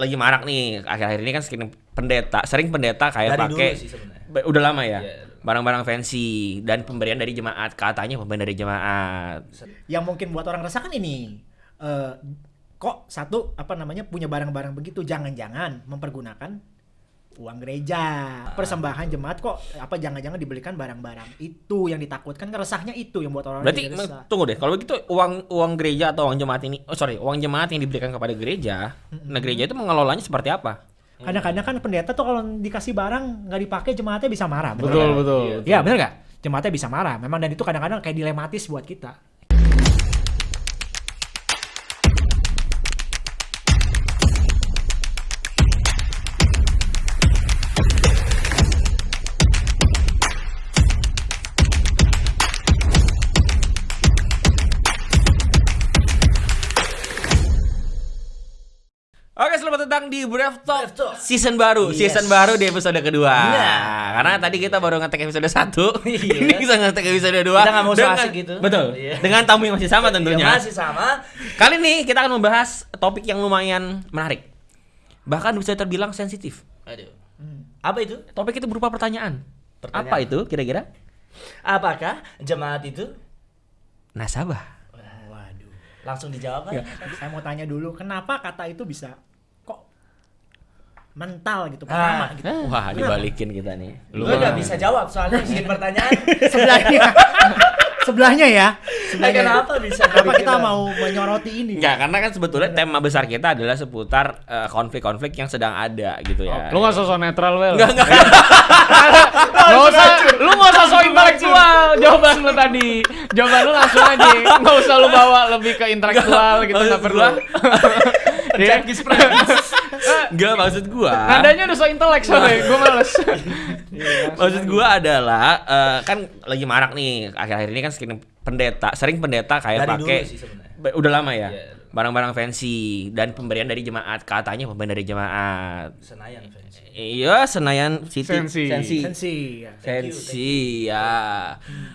lagi marak nih akhir-akhir ini kan sering pendeta, sering pendeta kayak pakai udah lama ya. Iya. Barang-barang fancy dan pemberian dari jemaat, katanya pemberian dari jemaat. Yang mungkin buat orang resah kan ini eh, kok satu apa namanya punya barang-barang begitu jangan-jangan mempergunakan uang gereja persembahan jemaat kok apa jangan-jangan dibelikan barang-barang itu yang ditakutkan keresahnya itu yang buat orang Berarti resah. tunggu deh, kalau begitu uang uang gereja atau uang jemaat ini, oh sorry, uang jemaat yang diberikan kepada gereja, nah gereja itu mengelolanya seperti apa? kadang-kadang kan pendeta tuh kalau dikasih barang nggak dipakai jemaatnya bisa marah Betul, betul. Iya bener nggak jemaatnya bisa marah memang dan itu kadang-kadang kayak dilematis buat kita di Brave Talk, Brave Talk. season baru, Yes. season baru di episode kedua. Nah. Karena tadi kita baru ngetek episode 1 Iya. Ini kita ngetek episode 2 Kita nggak mau so asik gitu. Betul. Iya. Dengan tamu yang masih sama tentunya. Ya, masih sama. Kali ini kita akan membahas topik yang lumayan menarik. Bahkan bisa terbilang sensitif. Aduh. Apa itu? Topik itu berupa pertanyaan. Pertanyaan. Apa itu kira-kira? Apakah jemaat itu? Nasabah. waduh Langsung dijawab Ya, kan? saya mau tanya dulu kenapa kata itu bisa mental gitu pertama Ah. gitu Wah, dibalikin kita nih. Lu nggak bisa jawab soalnya bikin pertanyaan. sebelahnya sebelahnya ya Eh, kenapa bisa kenapa kita mau menyoroti ini Enggak, karena kan sebetulnya tema besar kita adalah seputar eh, konflik-konflik yang sedang ada gitu ya. Lu gak sosok netral, Wel. Enggak, enggak. Gak usah, lu gak usah sok intelektual jawaban lu tadi. Jawaban lu langsung aja. Gak usah lu bawa lebih ke intelektual gitu, Maksud gak perlu. Gua- Iya. Enggak, maksud gua. Nadanya udah so intelek soalnya, gue males. Maksud gua adalah eh, kan lagi marak nih akhir-akhir ini kan sering pendeta, sering pendeta kayak pakai udah lama ya. Iya. Barang-barang fancy dan pemberian dari jemaat, katanya pemberian dari jemaat. Senayan fans. Iya, Senayan City. Sensi. Sensi. sensi ya. Thank you, Sensi, ya.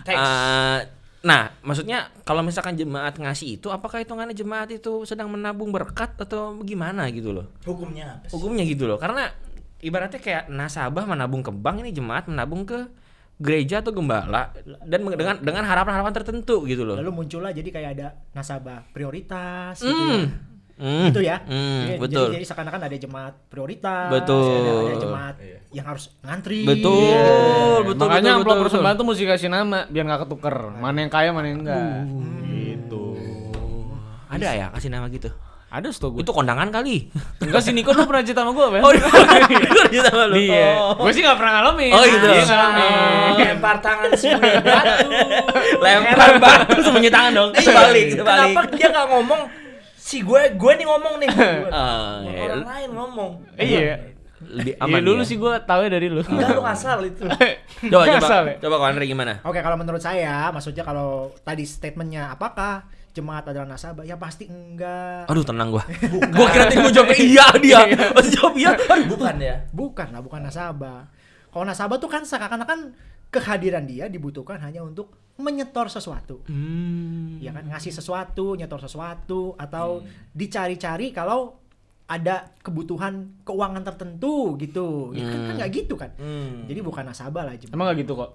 Thanks. Eh, nah, maksudnya kalau misalkan jemaat ngasih itu, apakah hitungannya jemaat itu sedang menabung berkat atau gimana gitu loh? Hukumnya apa sih? Hukumnya gitu loh, karena ibaratnya kayak nasabah menabung ke bank ini jemaat menabung ke gereja atau gembala dan dengan dengan harapan-harapan tertentu gitu loh. lalu muncullah jadi kayak ada nasabah prioritas gitu Hmm. ya. Hmm. gitu ya Hmm, jadi, betul. jadi, jadi seakan-akan ada jemaat prioritas Betul. ada, ada jemaat yang harus ngantri Betul, Iya. betul, Makanya betul, amplop persembahan tuh mesti kasih nama biar gak ketuker. Mana yang kaya, mana yang enggak. Gitu. Ada ya kasih nama gitu. Ada stok gue. Itu kondangan kali. Enggak sih Niko lu pernah cerita sama gue, Wel. Oh, itu sama lu. Iya. Oh. Gue sih gak pernah ngalamin. Oh, gitu. Oh, ngalamin. lempar tangan sembunyi batu. Lempar batu sembunyi tangan dong. Itu balik, itu balik. Kenapa dia nggak ngomong? Si gue, gue nih ngomong nih. Ah, iya. Orang lain ngomong. Iya. Lebih Iya aman dulu ya. sih gue tahu dari lu. Enggak lu ngasal itu. Coba coba. Ya? Coba kalau Andre gimana? Oke, kalau menurut saya, maksudnya kalau tadi statementnya apakah jemaat adalah nasabah? Ya pasti enggak. Aduh tenang gua. gua kira tadi mau jawab iya dia. Pas jawab iya. Bukan ya. Bukan lah, bukan nasabah. Kalau nasabah tuh kan seakan-akan kehadiran dia dibutuhkan hanya untuk menyetor sesuatu. Hmm. Ya kan, ngasih sesuatu, nyetor sesuatu, atau dicari-cari kalau ada kebutuhan keuangan tertentu gitu. Ya kan kan nggak gitu kan. Hmm. Jadi bukan nasabah lah jemaat. Emang gak gitu kok.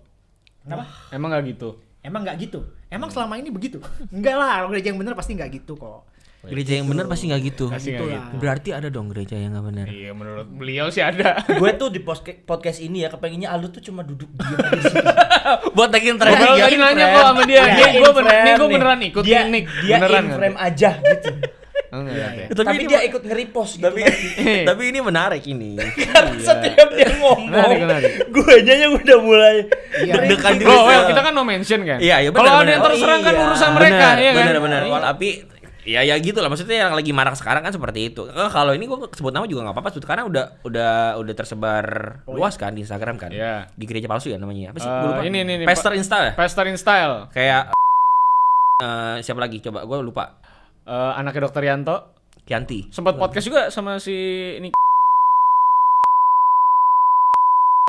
Kenapa? Emang gak gitu. Emang nggak gitu? Emang selama ini begitu? Enggak lah, kalau gereja yang bener pasti nggak gitu kok. Gereja yang benar pasti nggak gitu. Pasti Gitu gitu. Berarti ada dong gereja yang nggak benar. Iya menurut beliau sih ada. gue tuh di podcast ini ya kepengennya Aldo tuh cuma duduk diam di situ. Buat tagging Gue terakhir. tadi nanya kok sama dia. Dia Nih gue in bener, nih frame gue beneran ikut dia, nih. Dia beneran in frame aja gitu. Enggak, Iya, iya. Tapi Tapi, dia ikut nge-repost gitu. Tapi Iya. tapi ini menarik ini. Karena setiap dia ngomong, gue aja yang udah mulai Iya. Deg-degan diri. Bro, well, kita kan no mention kan. Iya, iya, Kalau ada yang terserang kan Oh, iya. urusan mereka, benar, ya kan. benar benar. Iya. Ya ya gitu lah maksudnya yang lagi marak sekarang kan seperti itu. Eh, kalau ini gua sebut nama juga nggak apa-apa sebut karena udah udah udah tersebar luas kan di Instagram kan. Iya. Di gereja palsu ya namanya. Apa sih? Gua lupa. ini, ini, ini, Pastor Insta ya? Pastor in style. Kayak eh, siapa lagi? Coba gua lupa. Eh, anaknya dokter Yanto Kianti. sempat podcast juga sama si ini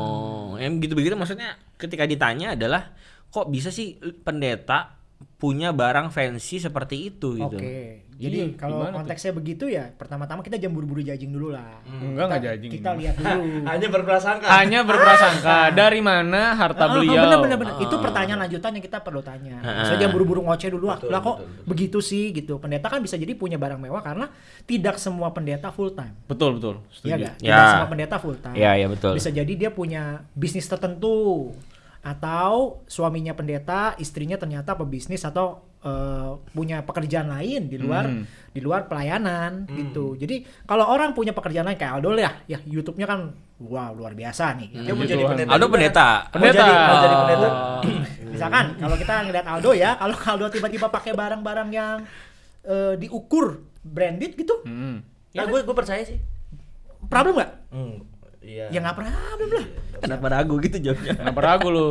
Oh, yang gitu begitu maksudnya ketika ditanya adalah kok bisa sih pendeta punya barang fancy seperti itu gitu. Oke. Jadi Iya, kalau gimana tuh? konteksnya begitu ya, pertama-tama kita jangan buru-buru judging dulu lah. Enggak enggak judging. Kita ini. lihat dulu. Hanya berprasangka. Hanya berprasangka dari mana harta Ah, ah, beliau. bener, bener, bener. Itu pertanyaan lanjutan yang kita perlu tanya. Ah. Saya jangan buru-buru ngoceh dulu ah. Betul, Lah kok betul, betul. begitu sih gitu. Pendeta kan bisa jadi punya barang mewah karena tidak semua pendeta full time. Betul betul. Iya? Ya. Tidak semua pendeta full time. Iya, iya, betul. Bisa jadi dia punya bisnis tertentu atau suaminya pendeta, istrinya ternyata pebisnis atau eh, punya pekerjaan lain di luar Hmm. di luar pelayanan gitu. Jadi kalau orang punya pekerjaan lain kayak Aldo ya, ya YouTube-nya kan wow luar biasa nih. Dia mau jadi pendeta. Aldo juga. pendeta. Mau jadi, Pendeta. mau jadi pendeta. Misalkan kalau kita ngeliat Aldo ya, kalau Aldo tiba-tiba pakai barang-barang yang eh, diukur branded gitu, Hmm. Ya gue gue percaya sih. problem nggak? Hmm. Iya. Ya nggak problem lah. Kenapa ragu gitu jawabnya? Kenapa ragu lu?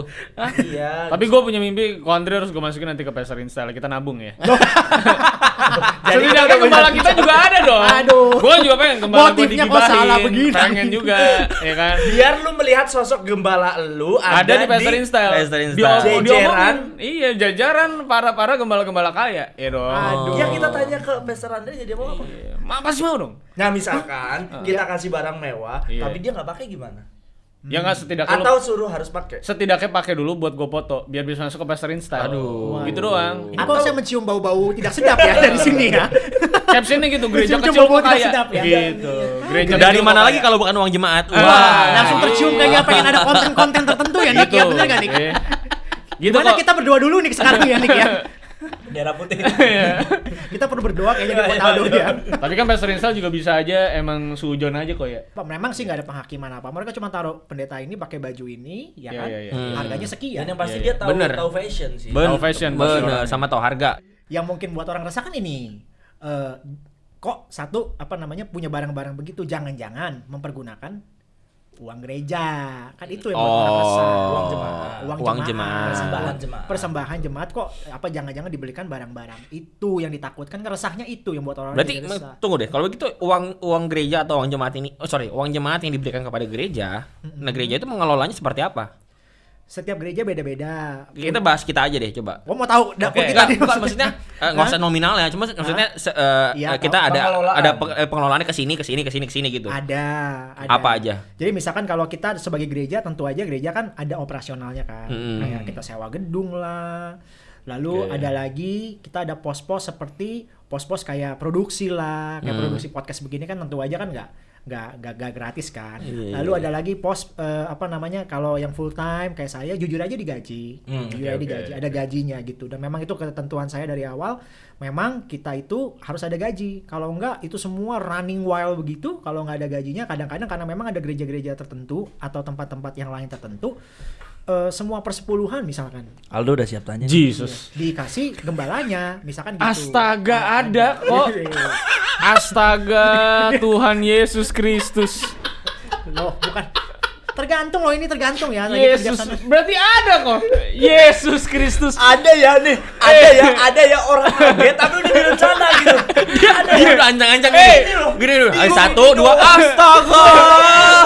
Iya. Tapi gue punya mimpi, kok Andre harus gue masukin nanti ke Pasar Install. Kita nabung ya. Jadi Setidaknya gembala kita juga ada dong. Aduh. Gue juga pengen gembala Motifnya kok salah begini? Pengen juga, ya kan. biar lu melihat sosok gembala lu ada, Ada, di Pasar Install. Pasar Di Install. diomongin. Jajaran. Iya, jajaran para-para gembala-gembala kaya. Ya dong. Aduh. Ya kita tanya ke Pastor Andre jadi mau apa? Iya. Ma pasti mau dong. Nah misalkan kita kasih barang mewah, Iya. tapi dia nggak pakai gimana? Ya nggak setidaknya Atau lu- suruh harus pakai? setidaknya pakai dulu buat gue foto biar bisa masuk ke Pasar Install. Aduh. Gitu doang. Ini kok saya mencium bau-bau tidak sedap ya dari sini ya. Captionnya gitu, gereja Mencium kecil kok tidak sedap ya. Gitu. Gereja Dari mana lagi kalau bukan uang jemaat? Wah, Wah, langsung tercium kayaknya pengen ada konten-konten tertentu ya Nick ya, bener gak Nick? Iya. Gitu Gimana kok. kita berdoa dulu nih sekarang ya Nick ya? Bendera putih. Kita perlu berdoa kayaknya di Iya, buat iya, iya. ya. Tapi kan Pastor Install juga bisa aja emang sujon aja kok ya. Pak, Memang sih nggak ada penghakiman apa. Mereka cuma taruh pendeta ini pakai baju ini, ya Iya, kan? iya, iya. Hmm. Harganya sekian. Dan yang pasti Iya, dia iya. tahu Bener. tahu fashion sih. Ben- Tahu fashion bener, sama tahu harga. Yang mungkin buat orang resah kan ini. eh, kok satu apa namanya punya barang-barang begitu jangan-jangan mempergunakan uang gereja kan itu yang buat orang Oh, resah Uang jemaat. uang, Uang jemaat, jemaat. Persembahan jemaat. persembahan jemaat kok apa jangan-jangan dibelikan barang-barang itu yang ditakutkan resahnya itu yang buat orang Berarti jadi resah. tunggu deh, kalau begitu uang uang gereja atau uang jemaat ini, oh sorry, uang jemaat yang diberikan kepada gereja, nah gereja itu mengelolanya seperti apa? Setiap gereja beda-beda Kita bahas kita aja deh, coba. Oh mau tahu dapur Oke, kita enggak, nih bukan, maksudnya eh, nggak usah nominal ya, cuma maksudnya se- eh, Iya, eh, kita tahu. ada Pengelolaan. ada eh, pengelolaannya ke sini ke sini ke sini ke sini gitu. Ada, ada. Apa aja? Jadi misalkan kalau kita sebagai gereja tentu aja gereja kan ada operasionalnya kan. Hmm. Kayak kita sewa gedung lah. Lalu Oke. ada lagi kita ada pos-pos seperti pos-pos kayak produksi lah, kayak Hmm. produksi podcast begini kan tentu aja kan nggak nggak nggak nggak gratis kan. Iya, Lalu iya, ada lagi pos eh, apa namanya kalau yang full time kayak saya jujur aja digaji, Hmm, jujur oke, aja digaji, ada gajinya gitu. Dan memang itu ketentuan saya dari awal. Memang kita itu harus ada gaji. Kalau enggak itu semua running wild begitu. Kalau nggak ada gajinya, kadang-kadang karena memang ada gereja-gereja tertentu atau tempat-tempat yang lain tertentu, eh, semua persepuluhan misalkan Aldo udah siap tanya. Jesus. dikasih gembalanya, misalkan gitu. Astaga, ada kok. Astaga, Tuhan Yesus Kristus. Loh, bukan. Tergantung loh ini tergantung ya. lagi Yesus, berarti ada kok. Yesus Kristus. Ada ya nih, ada ya, ada ya orang kaget tapi udah direncana gitu. Dia ada Dia ya. udah ancang-ancang Eh, gini. Gini dulu. Ayo, Bingung, Satu, bingung. dua, astaga.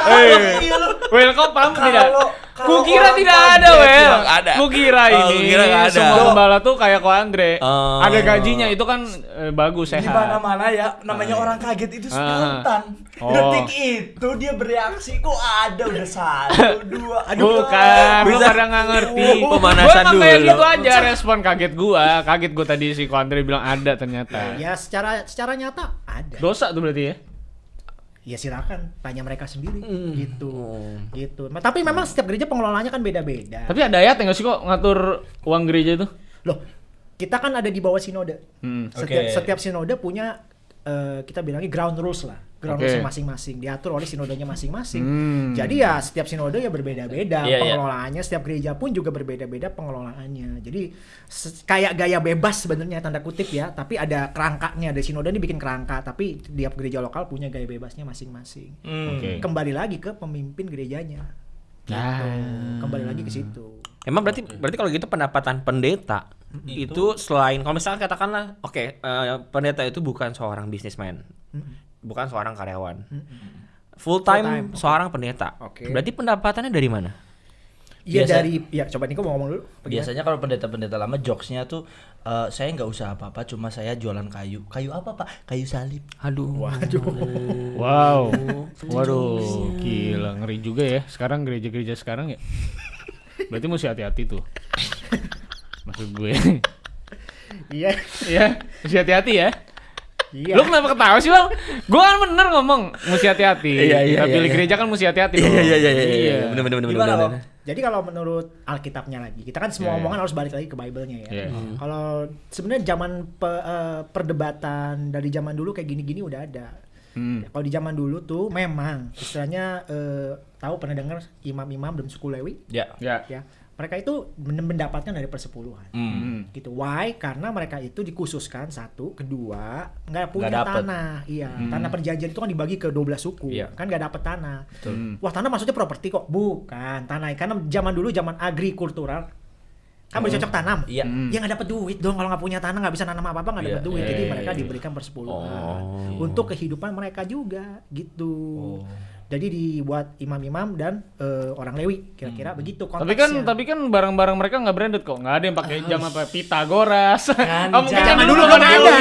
Eh, Iya, lu. Well, kau paham Kalau- tidak? Kukira tidak ada, Well. bilang ada. Kukira Oh, ini kukira nggak ada. semua gembala tuh kayak ko Andre. Oh. Ada gajinya itu kan eh, bagus Di sehat. mana-mana ya, namanya orang kaget itu Ah. spontan. Oh. Detik itu dia bereaksi kok ada udah satu, dua, aduh. Bukan, lu Bisa. pada nggak ngerti. Pemanasan Gua emang kayak dulu. gitu aja respon kaget gua. Kaget gua tadi si Ko Andre bilang ada ternyata. Ya secara secara nyata ada. Dosa tuh berarti ya. Ya silakan tanya mereka sendiri Hmm. gitu. Gitu. Nah, tapi memang setiap gereja pengelolaannya kan beda-beda. Tapi ada ayat nggak sih kok ngatur uang gereja itu? Loh, kita kan ada di bawah sinode. Hmm. Setiap Oke. setiap sinode punya eh, kita bilangnya ground rules lah. Ground Oke. rules masing-masing diatur oleh sinodenya masing-masing. Hmm. Jadi ya setiap sinode ya berbeda-beda Iya, iya. pengelolaannya, setiap gereja pun juga berbeda-beda pengelolaannya. Jadi kayak gaya bebas sebenarnya tanda kutip ya, tapi ada kerangkanya. Ada sinode ini bikin kerangka, tapi tiap gereja lokal punya gaya bebasnya masing-masing. Hmm. Oke. Kembali lagi ke pemimpin gerejanya. Gitu. Ah. Kembali lagi ke situ. Emang berarti berarti kalau gitu pendapatan pendeta itu selain kalau misalnya katakanlah oke eh, pendeta itu bukan seorang bisnismen, bukan seorang karyawan, full time, time, oke. seorang pendeta. Oke. Berarti pendapatannya dari mana? Iya dari ya coba Niko mau ngomong dulu. apa gimana? Biasanya kalau pendeta-pendeta lama jokesnya tuh eh, saya nggak usah apa-apa, cuma saya jualan kayu. Kayu apa pak? Kayu salib. Aduh. Waduh. Wow. Waduh, gila ngeri juga ya. Sekarang gereja-gereja sekarang ya. Berarti mesti hati-hati tuh. Maksud gue. Iya. ya, mesti hati-hati ya. Iya. Lu kenapa ketawa sih, Bang? Gue kan bener ngomong, mesti hati-hati. Iya, iya, Kita iya, pilih iya. gereja kan mesti hati-hati Iya dong. iya iya iya iya. Benar benar benar Gimana, benar. Om? Jadi kalau menurut Alkitabnya lagi, kita kan semua Iya, iya. omongan harus balik lagi ke Bible-nya ya. Iya. Kalau sebenarnya zaman pe- eh, perdebatan dari zaman dulu kayak gini-gini udah ada. Hmm. Kalau di zaman dulu tuh memang istilahnya eh, tahu pernah dengar imam-imam dan suku Lewi Ya. Ya. ya. Mereka itu men- mendapatkan dari persepuluhan. Hmm. gitu. Why? Karena mereka itu dikhususkan satu, kedua nggak punya dapet. tanah. Iya, tanah perjanjian itu kan dibagi ke 12 suku, Iya. kan nggak dapet tanah. Hmm. Wah tanah maksudnya properti kok? Bukan tanah, karena zaman dulu zaman agrikultural kan bercocok tanam. Iya. Hmm. Ya nggak dapet duit dong kalau nggak punya tanah nggak bisa nanam apa apa nggak dapet Iya, duit. iya, Jadi iya, mereka iya. diberikan persepuluhan Oh. untuk kehidupan mereka juga gitu. Oh. Jadi dibuat imam-imam dan eh, orang Lewi kira-kira begitu Tapi kan konteksnya. tapi kan barang-barang mereka nggak branded kok. Nggak ada yang pakai jam apa Pitagoras. Kan, oh, mungkin zaman dulu kan ada,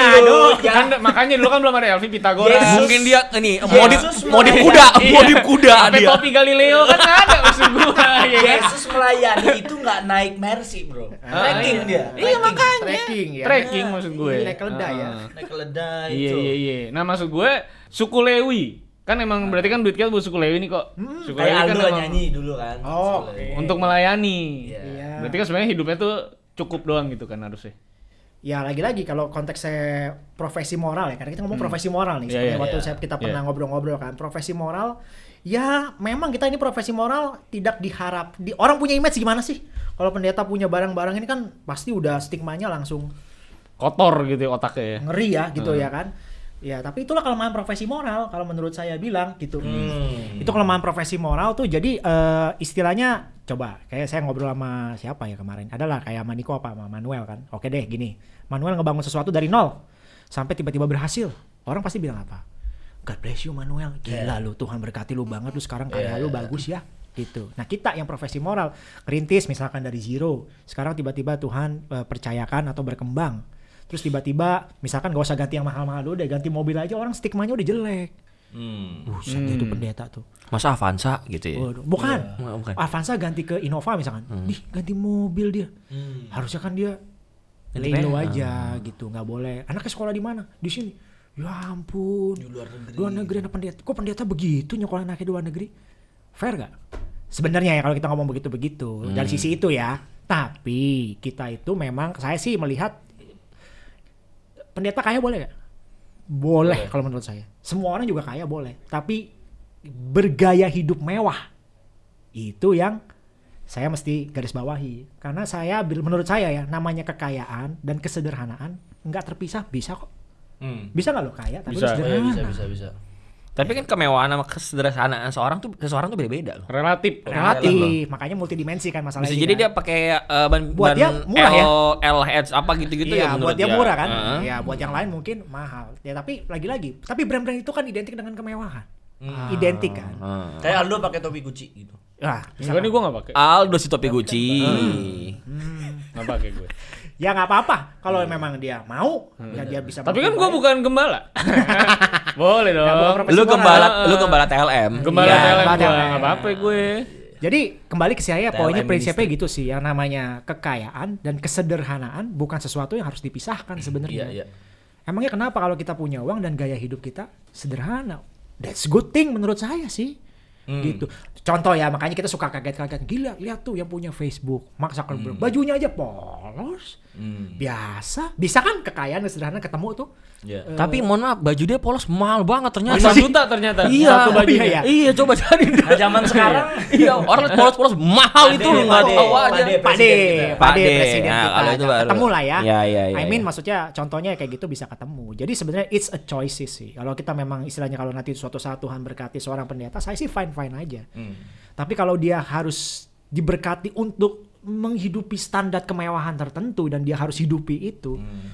Kan makanya dulu kan belum ada Elvi Pitagoras. Yesus. Mungkin dia ini modif Yesus modif kuda, Iya. modif kuda Sampai dia. topi Galileo kan ada maksud gua ya kan. Yesus melayani itu nggak naik mercy bro. Trekking iya. dia. Iya makanya. trekking ya. Trekking maksud gue. Naik keledai ya. Heeh. Naik keledai Iya itu. iya iya. Nah maksud gue suku Lewi kan emang berarti kan duit kita buat suku Lewi nih kok. Suku Kayak Lewi kan Aldo emang nyanyi dulu kan. Oh, oke. untuk melayani. Iya. Iya. Berarti kan sebenarnya hidupnya tuh cukup doang gitu kan harusnya. Ya lagi-lagi kalau konteksnya profesi moral ya, karena kita ngomong profesi moral nih. Sebenarnya iya, waktu iya. saya kita Iya. pernah ngobrol-ngobrol kan, profesi moral. Ya memang kita ini profesi moral tidak diharap. Di, orang punya image gimana sih? Kalau pendeta punya barang-barang ini kan pasti udah stigmanya langsung Kotor gitu ya otaknya ya. ngeri ya gitu ya kan. Ya tapi itulah kelemahan profesi moral kalau menurut saya bilang gitu. Hmm. Itu kelemahan profesi moral tuh jadi eh, istilahnya coba kayak saya ngobrol sama siapa ya kemarin adalah kayak sama Niko apa sama Manuel kan. Oke deh gini. Manuel ngebangun sesuatu dari nol sampai tiba-tiba berhasil. Orang pasti bilang apa? God bless you Manuel. Gila lu Tuhan berkati lu banget lu sekarang karya Yeah. lu bagus ya gitu. Nah kita yang profesi moral rintis misalkan dari zero sekarang tiba-tiba Tuhan eh, percayakan atau berkembang terus tiba-tiba misalkan gak usah ganti yang mahal-mahal dulu deh ganti mobil aja orang stigmanya udah jelek Hmm. Buset dia tuh pendeta tuh. Masa Avanza gitu ya. Waduh, bukan. Oh, bukan. Avanza ganti ke Innova misalkan. Dih, ganti mobil dia. Hmm. Harusnya kan dia lelo aja gitu, nggak boleh. Anaknya sekolah di mana? Di sini. Ya ampun. Di luar negeri. Luar negeri anak pendeta. Kok pendeta begitu nyekolah anaknya di luar negeri? Fair gak? Sebenarnya ya kalau kita ngomong begitu-begitu dari sisi itu ya. Tapi kita itu memang saya sih melihat pendeta kaya boleh gak? Boleh kalau menurut saya. Semua orang juga kaya boleh. Tapi bergaya hidup mewah itu yang saya mesti garis bawahi. Karena saya menurut saya ya namanya kekayaan dan kesederhanaan nggak terpisah bisa kok. Hmm. Bisa nggak lo kaya tapi Bisa. Oh, iya, sederhana. bisa bisa bisa. Tapi kan kemewahan sama kesederhanaan seorang tuh seseorang tuh beda-beda loh. Relatif. Relatif, makanya multidimensi kan masalahnya. Bisa jadi kan. dia pakai uh, ban Buat ban dia murah ya. L, LH apa gitu-gitu iya, ya menurut buat dia murah kan. Heeh. Ya, buat yang lain mungkin mahal. Ya, tapi lagi-lagi, tapi brand-brand itu kan identik dengan kemewahan. Identik kan. Heeh. Kayak Aldo pakai topi Gucci gitu. Nah, Enggak nih gue nggak pakai. Aldo si topi Gucci. Nggak pakai gue. Ya nggak apa-apa kalau memang dia mau, ya dia bisa. Tapi kan gue bukan gembala. Boleh dong. Lu gembala lu gembala TLM. Gembala Iya, TLM gembala gue TLM. nggak apa-apa gue. Jadi kembali ke saya TLM poinnya prinsipnya gitu sih yang namanya kekayaan dan kesederhanaan bukan sesuatu yang harus dipisahkan sebenarnya. Iya iya. Emangnya kenapa kalau kita punya uang dan gaya hidup kita sederhana? That's good thing menurut saya sih. Hmm. Gitu. Contoh ya, makanya kita suka kaget-kaget. Gila, lihat tuh yang punya Facebook, Mark Zuckerberg. Bajunya aja polos. Hmm. Biasa. Bisa kan kekayaan dan sederhana ketemu tuh? Iya. Tapi mohon maaf, baju dia polos mahal banget ternyata. 5 juta ternyata. Iya, Satu oh bajunya. iya, Iya, coba cari. Nah, zaman sekarang Iya, orang polos-polos mahal Pade, itu lu nggak pade, tahu aja. pade. Pade, presiden kita. pade, Pade. presiden Nah, kita. kalau itu baru. ketemu lah ya. Iya, iya, iya, I mean iya. maksudnya contohnya kayak gitu bisa ketemu. Jadi sebenarnya it's a choices sih. Kalau kita memang istilahnya kalau nanti suatu saat Tuhan berkati seorang pendeta, saya sih fine fine aja. Hmm. Tapi kalau dia harus diberkati untuk menghidupi standar kemewahan tertentu dan dia harus hidupi itu, Hmm.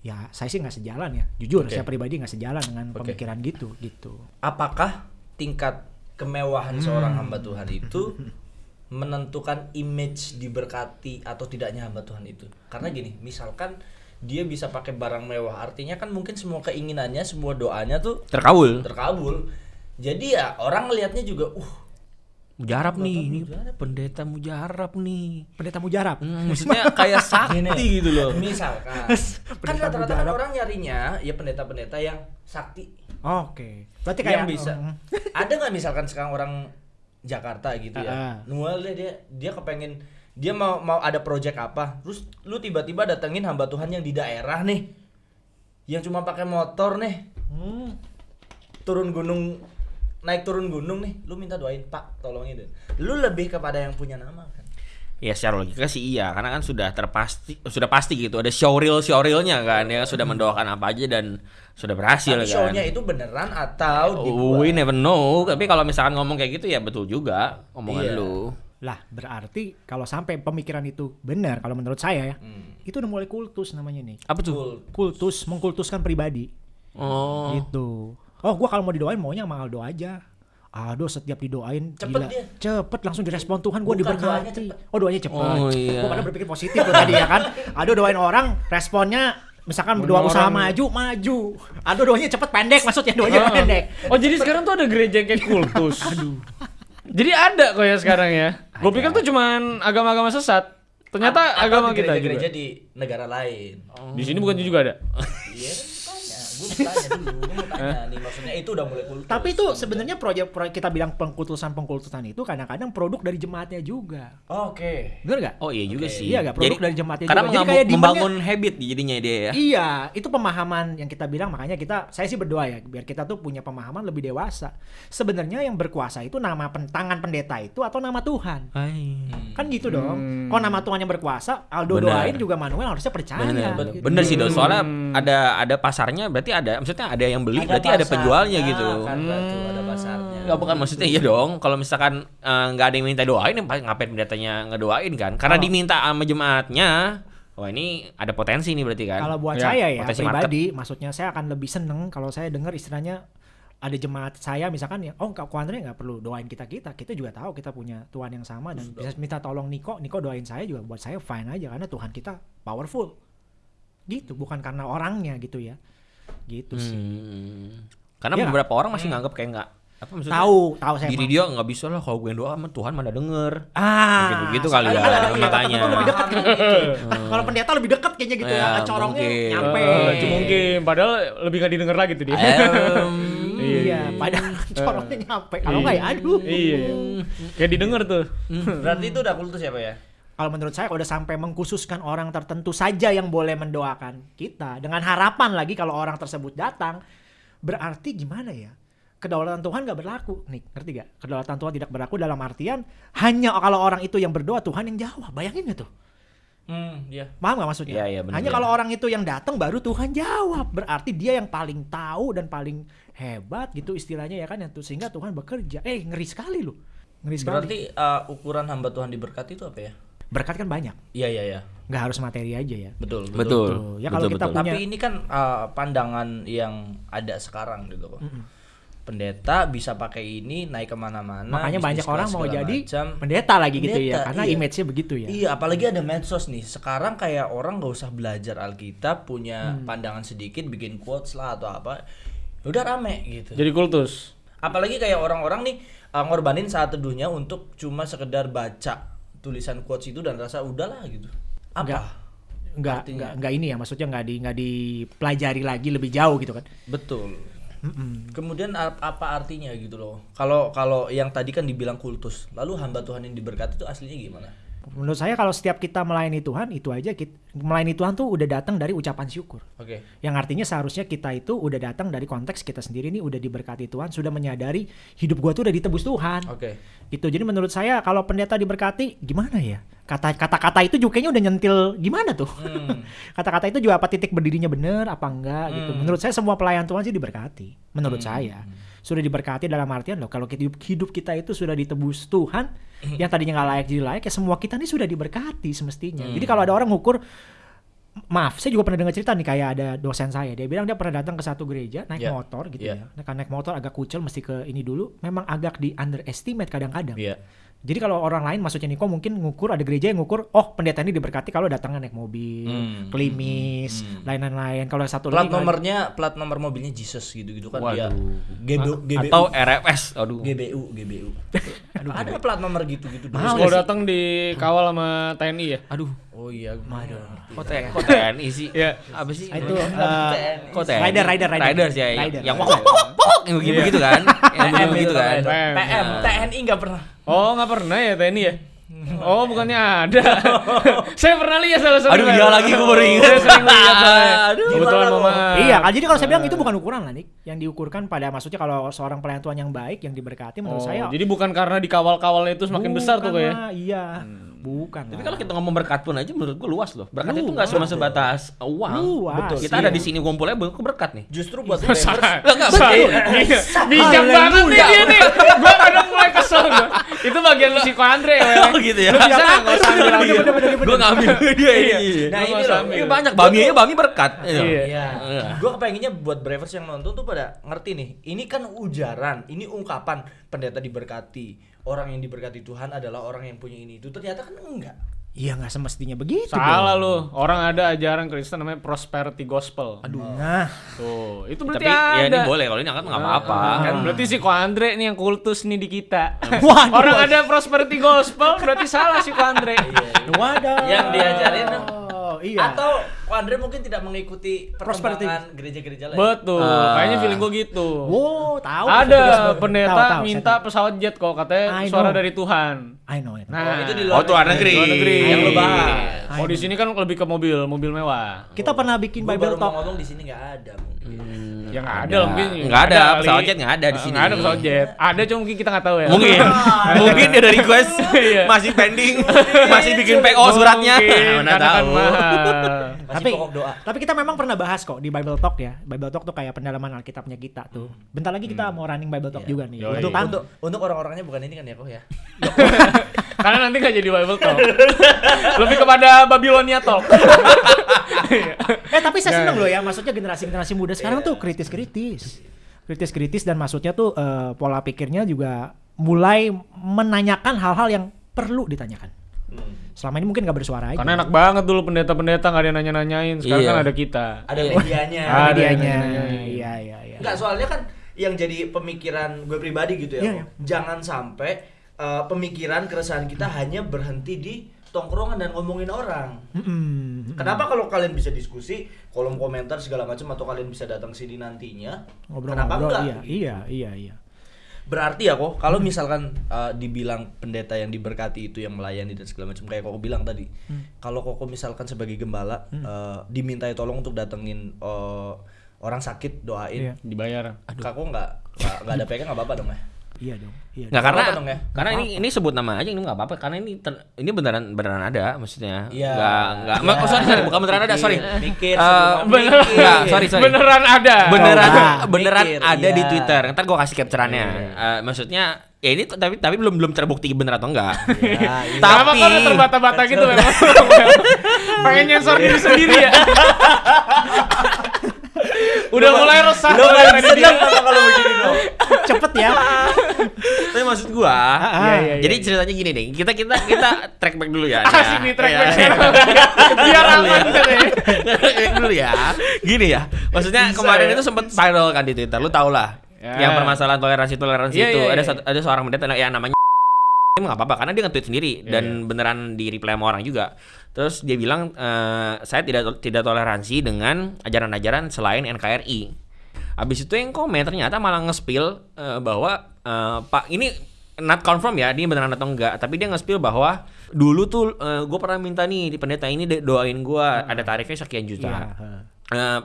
ya saya sih nggak sejalan ya. Jujur, Oke. saya pribadi nggak sejalan dengan Oke. pemikiran gitu, gitu. apakah tingkat kemewahan seorang hamba Tuhan itu menentukan image diberkati atau tidaknya hamba Tuhan itu? Karena gini, misalkan dia bisa pakai barang mewah, artinya kan mungkin semua keinginannya, semua doanya tuh Terkabul. terkabul. Jadi ya orang ngelihatnya juga, uh, Mujarab nih, ini pendeta mujarab nih. Pendeta mujarab. Hmm, maksudnya kayak sakti gitu loh. misalkan kan rata-rata kan orang nyarinya ya pendeta-pendeta yang sakti Oke. Berarti yang kayak bisa. Mm. Ada nggak misalkan sekarang orang Jakarta gitu Ah, ah. ya, Nual dia dia dia kepengen dia mau mau ada project apa, terus lu tiba-tiba datengin hamba Tuhan yang di daerah nih, yang cuma pakai motor nih, Hmm. turun gunung naik turun gunung nih, lu minta doain Pak, tolongin deh. Lu lebih kepada yang punya nama kan? Ya secara logika sih iya, karena kan sudah terpasti sudah pasti gitu ada showreel showreelnya kan ya sudah mendoakan apa aja dan sudah berhasil Tapi kan. show-nya itu beneran atau Oh, we dibuat? never know. Tapi kalau misalkan ngomong kayak gitu ya betul juga omongan Iya. lu. Lah, berarti kalau sampai pemikiran itu benar kalau menurut saya ya, Hmm. itu udah mulai kultus namanya nih. Apa tuh? Betul. Kultus, mengkultuskan pribadi. Oh. Gitu. Oh, gua kalau mau didoain maunya sama Aldo aja. Aduh, setiap didoain Cepet gila. dia. Cepet langsung direspon Tuhan, gua Bukan, doanya diberkati. cepet. Oh, doanya cepet. Oh, iya. Gua pada berpikir positif tuh tadi ya kan. Aduh, doain orang, responnya misalkan berdoa Orang- usaha maju, maju. Aduh, doanya cepet pendek, maksudnya doanya Ah. pendek. Oh jadi sekarang tuh ada gereja yang kayak kultus. Aduh. Jadi ada kok ya sekarang ya. Gue pikir tuh cuman agama-agama sesat. Ternyata Atau agama di kita gereja-gereja juga. di negara lain. Di sini bukan juga ada. Iya gue tanya, gue tanya dulu, gue mau tanya nih maksudnya itu udah mulai kultus. Tapi itu sebenarnya proyek-proyek kita bilang pengkultusan-pengkultusan itu kadang-kadang produk dari jemaatnya juga. Oke. Bener gak? Oh iya juga Oke. sih. Iya, nggak? Produk Jadi- dari jemaatnya Karena juga. Jadi kayak membangun habit jadinya dia ya. Iya, itu pemahaman yang kita bilang makanya kita saya sih berdoa ya biar kita tuh punya pemahaman lebih dewasa. Sebenarnya yang berkuasa itu nama pen, tangan pendeta itu atau nama Tuhan. Hai. Kan gitu dong. Kalau nama Tuhan yang berkuasa, Aldo Benar. doain juga Manuel harusnya percaya. Bener, gitu. bener sih dong. Soalnya Hmm. ada ada pasarnya, berarti ada, maksudnya ada yang beli, berarti ada pasarnya, penjualnya gitu. Kan berarti ada pasarnya. Bukan maksudnya iya dong. Kalau misalkan eh, nggak ada yang minta doain, ya paling ngapain pendetanya ngedoain kan? Karena Oh. diminta sama jemaatnya. Wah ini ada potensi nih berarti kan? Kalau buat Ya, saya ya potensi pribadi, maksudnya saya akan lebih seneng kalau saya dengar istilahnya ada jemaat saya misalkan ya, oh Kak Andre nggak perlu doain kita kita, kita juga tahu kita punya Tuhan yang sama dan bisa minta tolong Niko, Niko doain saya juga buat saya fine aja karena Tuhan kita powerful, gitu bukan karena orangnya gitu ya, gitu sih. Hmm. Karena Iya. beberapa orang masih nganggap kayak nggak apa maksudnya? Tahu, tahu saya. Diri dia nggak bisa lah kalau gue doa sama Tuhan mana denger. Ah, Gitu-gitu kali ya, ada- ada matanya. pendeta lebih dekat kayaknya gitu. Kalau pendeta lebih dekat kayaknya gitu ya, Ya, corongnya mungkin. nyampe. Eh, cuma mungkin padahal lebih gak didengar lagi tuh dia. Em, Iya, padahal corongnya nyampe. Kalau nggak ya aduh. Iya. Kayak didengar tuh. Berarti itu udah kultus ya, Pak ya? Kalau menurut saya udah sampai mengkhususkan orang tertentu saja yang boleh mendoakan kita dengan harapan lagi kalau orang tersebut datang berarti gimana ya? Kedaulatan Tuhan gak berlaku, nih ngerti gak? Kedaulatan Tuhan tidak berlaku dalam artian hanya kalau orang itu yang berdoa Tuhan yang jawab, bayangin gak tuh? Hmm, iya. Paham gak maksudnya? Iya, iya, bener, hanya bener. kalau orang itu yang datang baru Tuhan jawab, berarti dia yang paling tahu dan paling hebat gitu istilahnya ya kan, yang tuh sehingga Tuhan bekerja. Eh ngeri sekali loh, ngeri sekali. Berarti uh, ukuran hamba Tuhan diberkati itu apa ya? Berkat kan banyak, Iya, iya, iya. nggak harus materi aja ya. Betul, Betul. Betul. Ya, kalau kita betul. punya- Tapi ini kan uh, pandangan yang ada sekarang gitu loh. Pendeta bisa pakai ini naik ke mana-mana. Makanya banyak orang mau jadi macam. pendeta lagi gitu ya, Pendeta, karena iya. image-nya begitu ya. Iya, apalagi ada medsos nih. Sekarang kayak orang nggak usah belajar Alkitab, punya Hmm. pandangan sedikit, bikin quotes lah atau apa. Ya Udah rame gitu. Jadi kultus. Apalagi kayak orang-orang nih uh, ngorbanin saat teduhnya untuk cuma sekedar baca tulisan quotes itu dan rasa udahlah gitu. Apa? Enggak. Enggak, Artinya? enggak, enggak ini ya, maksudnya enggak di enggak dipelajari lagi lebih jauh gitu kan. Betul. Kemudian ap- apa artinya gitu loh? Kalau kalau yang tadi kan dibilang kultus, lalu hamba Tuhan yang diberkati itu aslinya gimana? Menurut saya kalau setiap kita melayani Tuhan itu aja kita, melayani Tuhan tuh udah datang dari ucapan syukur. Oke. Yang artinya seharusnya kita itu udah datang dari konteks kita sendiri nih udah diberkati Tuhan, sudah menyadari hidup gua tuh udah ditebus Tuhan. Oke. Gitu. Jadi menurut saya kalau pendeta diberkati gimana ya? Kata kata-kata itu juga kayaknya udah nyentil gimana tuh? Hmm. Kata-kata itu juga apa titik berdirinya bener apa enggak gitu. Hmm. Menurut saya semua pelayan Tuhan sih diberkati. Menurut Hmm. saya sudah diberkati dalam artian loh kalau hidup hidup kita itu sudah ditebus Tuhan Hmm. yang tadinya nggak layak jadi layak ya semua kita nih sudah diberkati semestinya. Hmm. Jadi kalau ada orang ngukur maaf, saya juga pernah dengar cerita nih kayak ada dosen saya, dia bilang dia pernah datang ke satu gereja naik Iya. motor gitu Iya. ya. Nah, karena naik motor agak kucel mesti ke ini dulu, memang agak di underestimate kadang-kadang. Iya. Jadi kalau orang lain maksudnya Niko mungkin ngukur ada gereja yang ngukur, oh pendeta ini diberkati kalau datangnya naik mobil, Hmm. klimis, Hmm. lain-lain. Kalau satu Plat lagi nomornya, plat nomor mobilnya Jesus gitu-gitu kan dia. Waduh. GBU, GBU. Atau RFS. Aduh. GBU, GBU. ada plat nomor gitu-gitu. Mahal Kalau sih? datang dikawal sama TNI ya? Aduh. Oh iya, Mado. Kok TNI, kok TNI sih? Iya. Apa sih? Itu eh, Kok TNI? rider, rider, rider. Riders ya. yang- Rider. Yang wok yang begitu begitu kan? Yang begitu itu kan? PM. PM, TNI nggak pernah. Oh nggak pernah ya TNI ya? Oh bukannya ada. saya pernah lihat salah satu. Aduh, iya lagi, gua baru ingat. Saya sering lihat. Aduh. Kebetulan Gimana mama. Iya, kan jadi kalau saya bilang itu bukan ukuran lah, Nik. Yang diukurkan pada maksudnya kalau seorang pelayan Tuhan yang baik, yang diberkati menurut Oh, saya. jadi bukan karena dikawal-kawalnya itu semakin besar tuh bukan kayak. lah, Iya, bukan. Tapi kalau kita ngomong berkat pun aja menurut gua luas loh. Berkat itu nggak cuma sebatas uang. Luas, Betul. Kita iya. ada di sini ngumpulnya buat berkat nih. Justru buat Masa? betul. Iya. Bijak banget nih dia nih. Gua kadang mulai kesel gua. Itu bagian si Ko Andre ya. Oh gitu ya. Bisa nggak nggak usah ambil. Gua ngambil dia Iya. ini. Nah, ini loh. Ini banyak Bami aja Bami berkat. Iya. Iya. Iya. Iya. Gue kepengennya buat bravers yang nonton tuh pada ngerti nih. Ini kan ujaran, ini ungkapan pendeta diberkati. Orang yang diberkati Tuhan adalah orang yang punya ini itu. Ternyata kan enggak. Iya nggak semestinya begitu. Salah dong. lu. Orang ada ajaran Kristen namanya prosperity gospel. Aduh. Nah, Tuh, itu berarti Tapi ada. ya ini boleh kalau ini angkat nggak apa-apa. Kan berarti si Ko Andre nih yang kultus nih di kita. Waduh. Orang ada prosperity gospel berarti salah si Ko Andre. wadah. Yang diajarin Oh, iya. Atau Ko Andre mungkin tidak mengikuti perkembangan gereja-gereja lain. Betul. Ah. Kayaknya feeling gua gitu. Wow, tahu. Ada Tahu, pendeta tahu, minta saya pesawat jet kok katanya I suara know. dari Tuhan. tahu. I know, I know. Nah, Oh, itu di luar Oh, tuh luar negeri. Luar negeri. Yang lu bahas. Oh, di sini kan lebih ke mobil, mobil mewah. Kita pernah bikin Gue Bible baru Talk. ngomong di sini nggak ada mungkin. Yang ada, lah mungkin. Nggak ada, kali. pesawat jet nggak ada di sini. Nggak ada pesawat jet. Ada cuma mungkin kita nggak tahu ya. Mungkin. Mungkin dia ada request Iya. masih pending, masih bikin PO suratnya. Mana tahu. mahal. Tapi pokok doa. tapi kita memang pernah bahas kok di Bible Talk ya. Bible Talk tuh kayak pendalaman Alkitabnya kita tuh. Bentar lagi kita mau running Bible Talk Iya. juga nih. Yoi. Untuk kan Untuk untuk orang-orangnya bukan ini kan ya kok ya. Karena nanti nggak jadi Bible Talk. Lebih kepada Babilonia Talk. Eh tapi saya Ya, seneng loh ya, maksudnya generasi-generasi muda sekarang tuh kritis-kritis. Kritis-kritis dan maksudnya tuh eh, pola pikirnya juga mulai menanyakan hal-hal yang perlu ditanyakan. Selama ini mungkin gak bersuara aja. Karena enak banget dulu pendeta-pendeta nggak ada yang nanya-nanyain. Sekarang Iya. kan ada kita. Ada medianya. Ada ada dianya. yang nanya-nanyain. Iya, iya, iya. Enggak, soalnya kan yang jadi pemikiran gue pribadi gitu ya. Iya, iya. Jangan sampai uh, pemikiran keresahan kita hanya berhenti di tongkrongan dan ngomongin orang. Mm-mm. Kenapa kalau kalian bisa diskusi, kolom komentar segala macam atau kalian bisa datang sini nantinya? kenapa Ngobrol-ngobrol, enggak? iya, iya, iya, iya. Berarti ya kok kalau misalkan uh, dibilang pendeta yang diberkati itu yang melayani dan segala macam kayak koko bilang tadi. Kalau koko misalkan sebagai gembala uh, dimintai tolong untuk datengin uh, orang sakit doain. Iya. Dibayar. Kako nggak nggak nggak ada pegang nggak apa-apa dong ya. Iya dong. Iya. Nggak karena dong ya? karena ini ini sebut nama aja ini nggak apa-apa karena ini ter- ini beneran beneran ada maksudnya. Iya. Nggak nggak Iya. oh, sorry, sorry, bukan beneran ada, sorry. Mikir, sebelum beneran. mikir. Nggak, sorry, sorry. Beneran ada. beneran Coba. beneran Mikir, ada di iya. Twitter. Ntar gua kasih capturannya. Eh, maksudnya ya ini tapi tapi belum belum terbukti bener atau enggak. Iya, iya. Kenapa Tapi- kok udah terbata-bata gitu memang? Pengen nyensor diri sendiri ya? Udah mulai resah. Lo mulai kan apa kalau begini dong? Cepet ya. Maksud gua, Iya, iya, jadi ceritanya gini deh. Kita kita kita track back dulu ya. Asik nih track Ya. back sekarang. Biar aman deh. Track back dulu ya. Gini ya. Maksudnya kemarin itu sempat viral kan di Twitter. Lu tau lah. Ya. Yang permasalahan toleransi toleransi Iya, itu iya, ada iya. satu, ada seorang pendeta yang namanya nggak apa-apa karena dia nge-tweet sendiri Iya, dan beneran di reply sama orang juga. Terus dia bilang eh, saya tidak tidak toleransi dengan ajaran-ajaran selain NKRI. Habis itu yang komen ternyata malah nge-spill eh, bahwa eh, Pak ini not confirm ya dia beneran atau enggak, tapi dia nge-spill bahwa dulu tuh gue pernah minta nih di pendeta ini doain gue ada tarifnya sekian juta. Iya, heeh.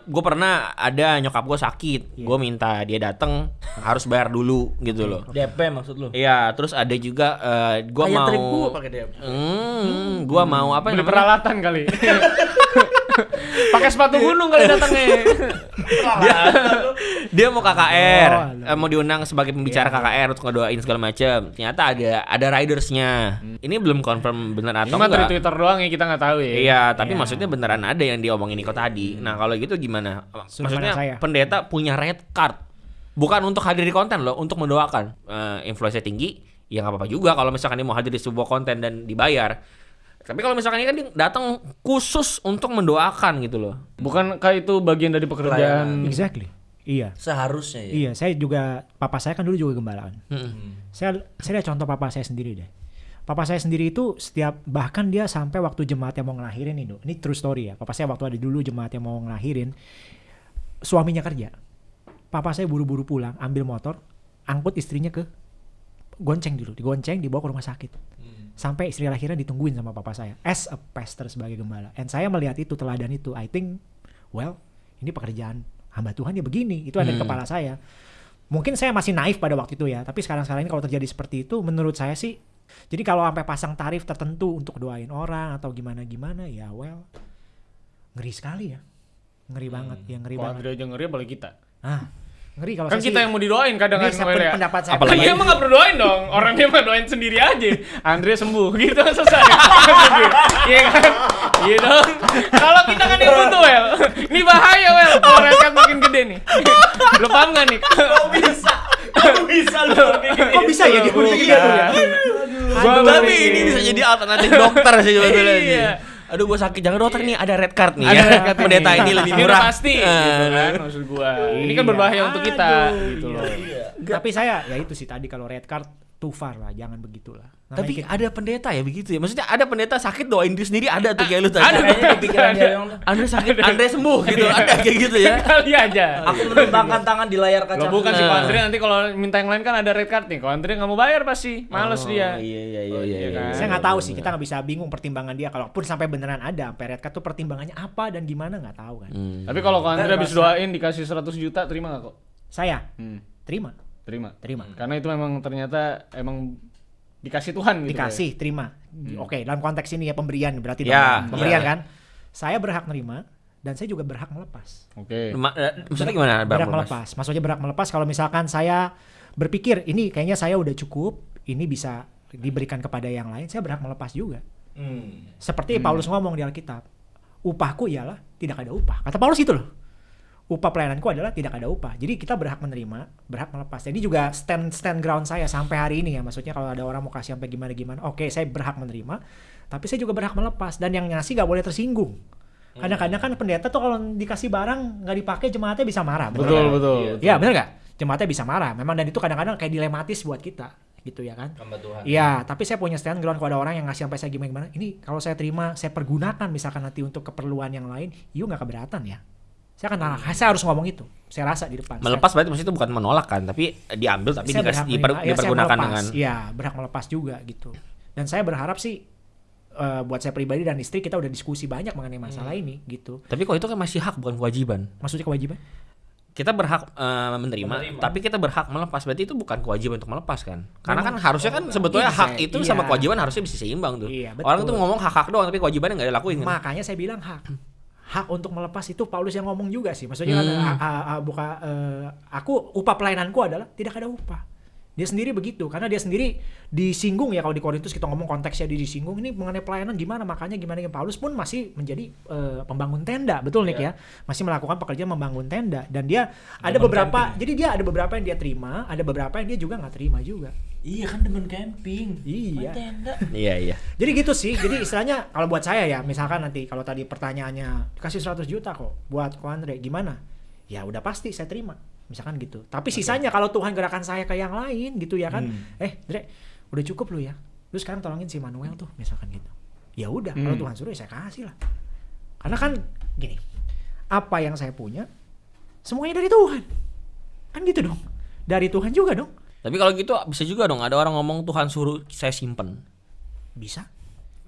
gue pernah ada nyokap gue sakit, gue minta dia dateng harus bayar dulu gitu loh. DP maksud lu? Iya, terus ada juga eh, gua Kayak mau trip gua pakai DP. Hmm, gua mau apa Beli namanya? peralatan kali. Pakai sepatu gunung kali datangnya. dia, dia mau KKR, Oh, eh, mau diundang sebagai pembicara KKR untuk ngedoain segala macam. Ternyata ada ada ridersnya. Ini belum confirm bener atau mah dari enggak. Twitter doang ya kita nggak tahu ya. Iya, tapi Iya. maksudnya beneran ada yang diomongin Niko tadi. Nah, kalau gitu gimana? Maksudnya saya. pendeta punya red card. Bukan untuk hadir di konten loh, untuk mendoakan. Eh influence tinggi, ya nggak apa-apa juga kalau misalkan dia mau hadir di sebuah konten dan dibayar. Tapi kalau misalkan ini kan dia datang khusus untuk mendoakan gitu loh. Bukankah itu bagian dari pekerjaan? Exactly. Iya. Seharusnya ya. Iya, saya juga papa saya kan dulu juga gembala kan. Hmm. Saya saya lihat contoh papa saya sendiri deh. Papa saya sendiri itu setiap bahkan dia sampai waktu jemaatnya mau ngelahirin ini, ini true story ya. Papa saya waktu ada dulu jemaatnya mau ngelahirin, suaminya kerja. Papa saya buru-buru pulang, ambil motor, angkut istrinya ke gonceng dulu, digonceng dibawa ke rumah sakit. Sampai istri lahirnya ditungguin sama papa saya as a pastor sebagai gembala. And saya melihat itu teladan itu, I think well, ini pekerjaan hamba Tuhan ya begini. Itu ada di Hmm. kepala saya. Mungkin saya masih naif pada waktu itu ya, tapi sekarang-sekarang ini kalau terjadi seperti itu menurut saya sih jadi kalau sampai pasang tarif tertentu untuk doain orang atau gimana-gimana ya well ngeri sekali ya. Ngeri banget, ya ngeri Kalau banget. Andre aja ngeri apalagi kita. Ah, ngeri kalau Kan saya kita sih- yang mau didoain kadang kan Noel ya. pendapat saya Apalagi- Dia emang gak perlu doain dong. Orang dia mah doain sendiri aja. Andre sembuh gitu selesai. Iya kan? Iya dong. Kalau kita kan yang butuh Wel. Ini bahaya Wel. Kalau rekat makin gede nih. Lu paham gak nih? Kok bisa? Kok bisa lu Kok bisa ya gitu? Iya. Gitu ya? Tapi ini bisa jadi alternatif dokter sih sebetulnya. sih. Iya. Aduh gua sakit jangan dokter nih ada red card nih Ada ya. red card Pendeta ini. ini lebih Ini murah. udah pasti Eh. gitu kan maksud gua. Ini kan Iya. berbahaya untuk kita Aduh, gitu loh. Tapi saya ya itu sih tadi kalau red card too far lah, jangan begitulah. Namanya Tapi kita- ada pendeta ya begitu ya. Maksudnya ada pendeta sakit doain diri sendiri ada tuh kayak lu tadi. Ada. Kayaknya di pikiran dia yang Andre sakit, Andre sembuh gitu. Ada kayak gitu ya. Kali aja. aku menembangkan tangan di layar kaca. Lo bukan sih Nah. kalau Andre nanti kalau minta yang lain kan ada red card nih. Kalau Andre nggak mau bayar pasti, males Oh, dia. Iya iya iya Oh, iya. iya iya. kan? saya nggak tahu sih, kita nggak bisa bingung pertimbangan dia. Kalaupun sampai beneran ada, sampai red card tuh pertimbangannya apa dan gimana nggak tahu kan. Hmm. Tapi kalau Andre habis doain dikasih 100 juta terima nggak kok? Saya Hmm, terima, terima. terima. Karena itu memang ternyata emang dikasih Tuhan gitu. Dikasih, terima. Oke, dalam konteks ini ya pemberian berarti Ya, dong, pemberian ya. kan. Saya berhak nerima dan saya juga berhak melepas. ya. Oke. Ma- eh, maksudnya gimana? berhak Bang? melepas. Maksudnya berhak melepas kalau misalkan saya berpikir ini kayaknya saya udah cukup, ini bisa diberikan kepada yang lain, saya berhak melepas juga. Hmm. Seperti Paulus ngomong di Alkitab, upahku ialah tidak ada upah. Kata Paulus itu loh. Upah pelayananku adalah tidak ada upah. Jadi kita berhak menerima, berhak melepas. Jadi juga stand stand ground saya sampai hari ini ya. Maksudnya kalau ada orang mau kasih sampai gimana gimana, oke saya berhak menerima, tapi saya juga berhak melepas. Dan yang ngasih gak boleh tersinggung. Kadang-kadang kan pendeta tuh kalau dikasih barang nggak dipakai jemaatnya bisa marah. bener Betul, nggak? betul. Iya bener gak? Jemaatnya bisa marah. Memang dan itu kadang-kadang kayak dilematis buat kita gitu ya kan. Iya, tapi saya punya stand ground kalau ada orang yang ngasih sampai saya gimana gimana. Ini kalau saya terima, saya pergunakan misalkan nanti untuk keperluan yang lain, you nggak keberatan ya? Saya akan saya harus ngomong itu. Saya rasa di depan. Melepas berarti maksudnya itu bukan menolak kan, tapi diambil tapi saya, saya dikasih berhak diper-. Ya, saya dipergunakan melepas. dengan Iya, berhak melepas juga gitu. Dan saya berharap sih eh, buat saya pribadi dan istri kita udah diskusi banyak mengenai masalah Hmm. ini gitu. Tapi kok itu kan masih hak bukan kewajiban. Maksudnya kewajiban? Kita berhak eh, menerima, Menerima. tapi kita berhak melepas. Berarti itu bukan kewajiban untuk melepas kan? Karena kan harusnya kan sebetulnya Iya, hak saya- itu iya. sama kewajiban harusnya bisa seimbang tuh. Iya, betul. Orang tuh ngomong hak-hak doang tapi kewajibannya nggak dilakuin kan? Makanya saya bilang hak. Hak untuk melepas itu Paulus yang ngomong juga sih. Maksudnya kan, Hmm. ah, ah, ah, buka eh, aku upah pelayananku adalah tidak ada upah. Dia sendiri begitu karena dia sendiri disinggung ya kalau di Korintus kita ngomong konteksnya dia disinggung ini mengenai pelayanan gimana makanya gimana gimana. Paulus pun masih menjadi eh, pembangun tenda betul Nick ya masih melakukan pekerjaan membangun tenda dan dia ada Demen beberapa camping. jadi dia ada beberapa yang dia terima ada beberapa yang dia juga nggak terima juga Iya kan demen camping. Iya. Tenda. Iya iya. Jadi gitu sih. Jadi istilahnya kalau buat saya ya, misalkan nanti kalau tadi pertanyaannya kasih 100 juta kok buat Ko Andre gimana? Ya udah pasti saya terima. Misalkan gitu. Tapi sisanya kalau Tuhan gerakan saya ke yang lain gitu ya kan. Hmm. Eh, Dre, udah cukup lu ya. Lu sekarang tolongin si Manuel tuh misalkan gitu. Ya udah, kalau Hmm. Tuhan suruh ya saya kasih lah. Karena kan gini, apa yang saya punya semuanya dari Tuhan. Kan gitu dong. Dari Tuhan juga dong. Tapi kalau gitu bisa juga dong ada orang ngomong Tuhan suruh saya simpen. Bisa.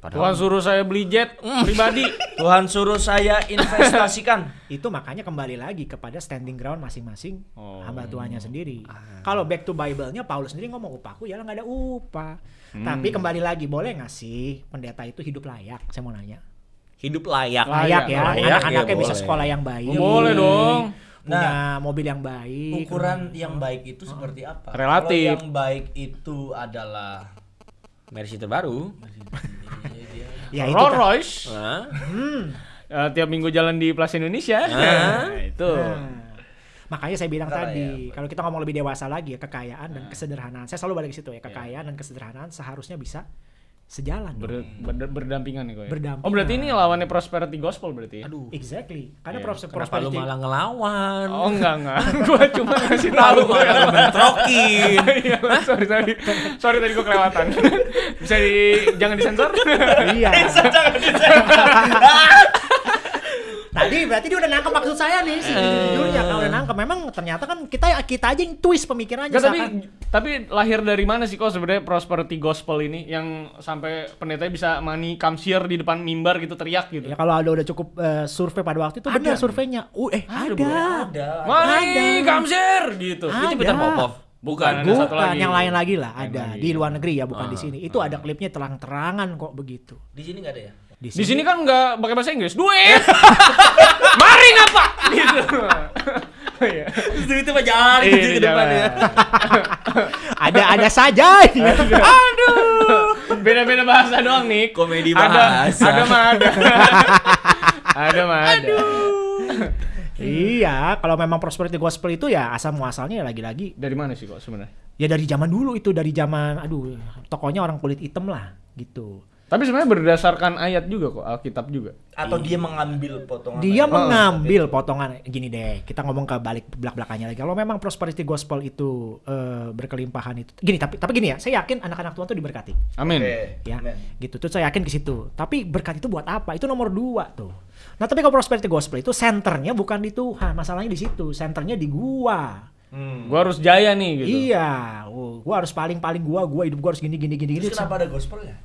Tuhan Padahal suruh saya beli jet Hmm. pribadi. Tuhan suruh saya investasikan. itu makanya kembali lagi kepada standing ground masing-masing Oh. hamba Tuhannya sendiri. Ah. Kalau back to Bible-nya Paulus sendiri ngomong upahku ya nggak ada upah. Hmm. Tapi kembali lagi boleh nggak sih pendeta itu hidup layak? Saya mau nanya. hidup layak. Layak, ya, Layak, anak-anaknya ya bisa boleh. sekolah yang baik. Boleh dong. punya mobil yang baik. Ukuran yang baik itu seperti apa? Relatif. Kalau yang baik itu adalah Mercy terbaru. Ya itu Rolls kan. Royce Nah, eh, tiap minggu jalan di Plaza Indonesia. Ah. Nah, itu. Nah, makanya saya bilang Karena tadi, ya, kalau kita ngomong lebih dewasa lagi ya, kekayaan dan kesederhanaan. Saya selalu balik ke situ ya, kekayaan dan kesederhanaan seharusnya bisa sejalan. Ber- ber- berdampingan nih kok ya. Berdampingan. Oh berarti ini lawannya prosperity gospel berarti ya? aduh. Exactly. Karena Iya. pros- Kenapa lu prosperity malah ngelawan? Oh enggak enggak. Gua cuma ngasih tahu. Lu malah ngebentrokin. Iya, sorry sorry. Sorry tadi gua kelewatan. Bisa di jangan disensor? iya. Tadi berarti dia udah nangkep maksud saya nih sih jujurnya kalau udah nangkep memang ternyata kan kita kita aja yang twist pemikirannya Enggak, tapi tapi lahir dari mana sih kok sebenarnya prosperity gospel ini yang sampai pendetanya bisa money comes here di depan mimbar gitu teriak gitu. ya kalau ada udah cukup eh, survei pada waktu itu benar surveinya. Uh eh ada. ada. Money comes here gitu. Ah, Itu Peter Ada. Popov. Bukan. Ada satu Bukan lagi. yang lain lagi lah ada lagi. di luar negeri ya bukan di Ah, sini. Itu ada klipnya terang-terangan kok begitu. Di sini nggak ada ya? Di Di sini kan nggak pakai bahasa Inggris. Duit. Mari ngapa? Gitu. Iya. itu mah jangan Iya, gitu ke depan ya. ada ada saja. Aduh. Beda-beda bahasa doang nih. Komedi Ada, bahasa. ada mah ada. ada mah ada. iya, kalau memang prosperity gospel itu ya asal muasalnya ya lagi-lagi Dari mana sih kok sebenarnya? ya dari zaman dulu itu dari zaman aduh tokonya orang kulit hitam lah gitu. Tapi sebenarnya berdasarkan ayat juga kok, Alkitab juga. Atau dia mengambil potongan Dia ayat? mengambil potongan gini deh. Kita ngomong ke balik belak belakannya lagi. Kalau memang prosperity gospel itu eh, berkelimpahan itu, gini tapi tapi gini ya, saya yakin anak-anak Tuhan tuh diberkati. Amin. Oke, ya amen. gitu tuh saya yakin ke situ tapi berkat itu buat apa itu nomor dua tuh nah tapi kalau prosperity gospel itu senternya bukan di Tuhan masalahnya di situ senternya di gua Hmm. Gua harus jaya nih gitu. iya oh, gua harus paling paling gua gua hidup gua harus gini gini gini gini Terus kenapa ada gospelnya?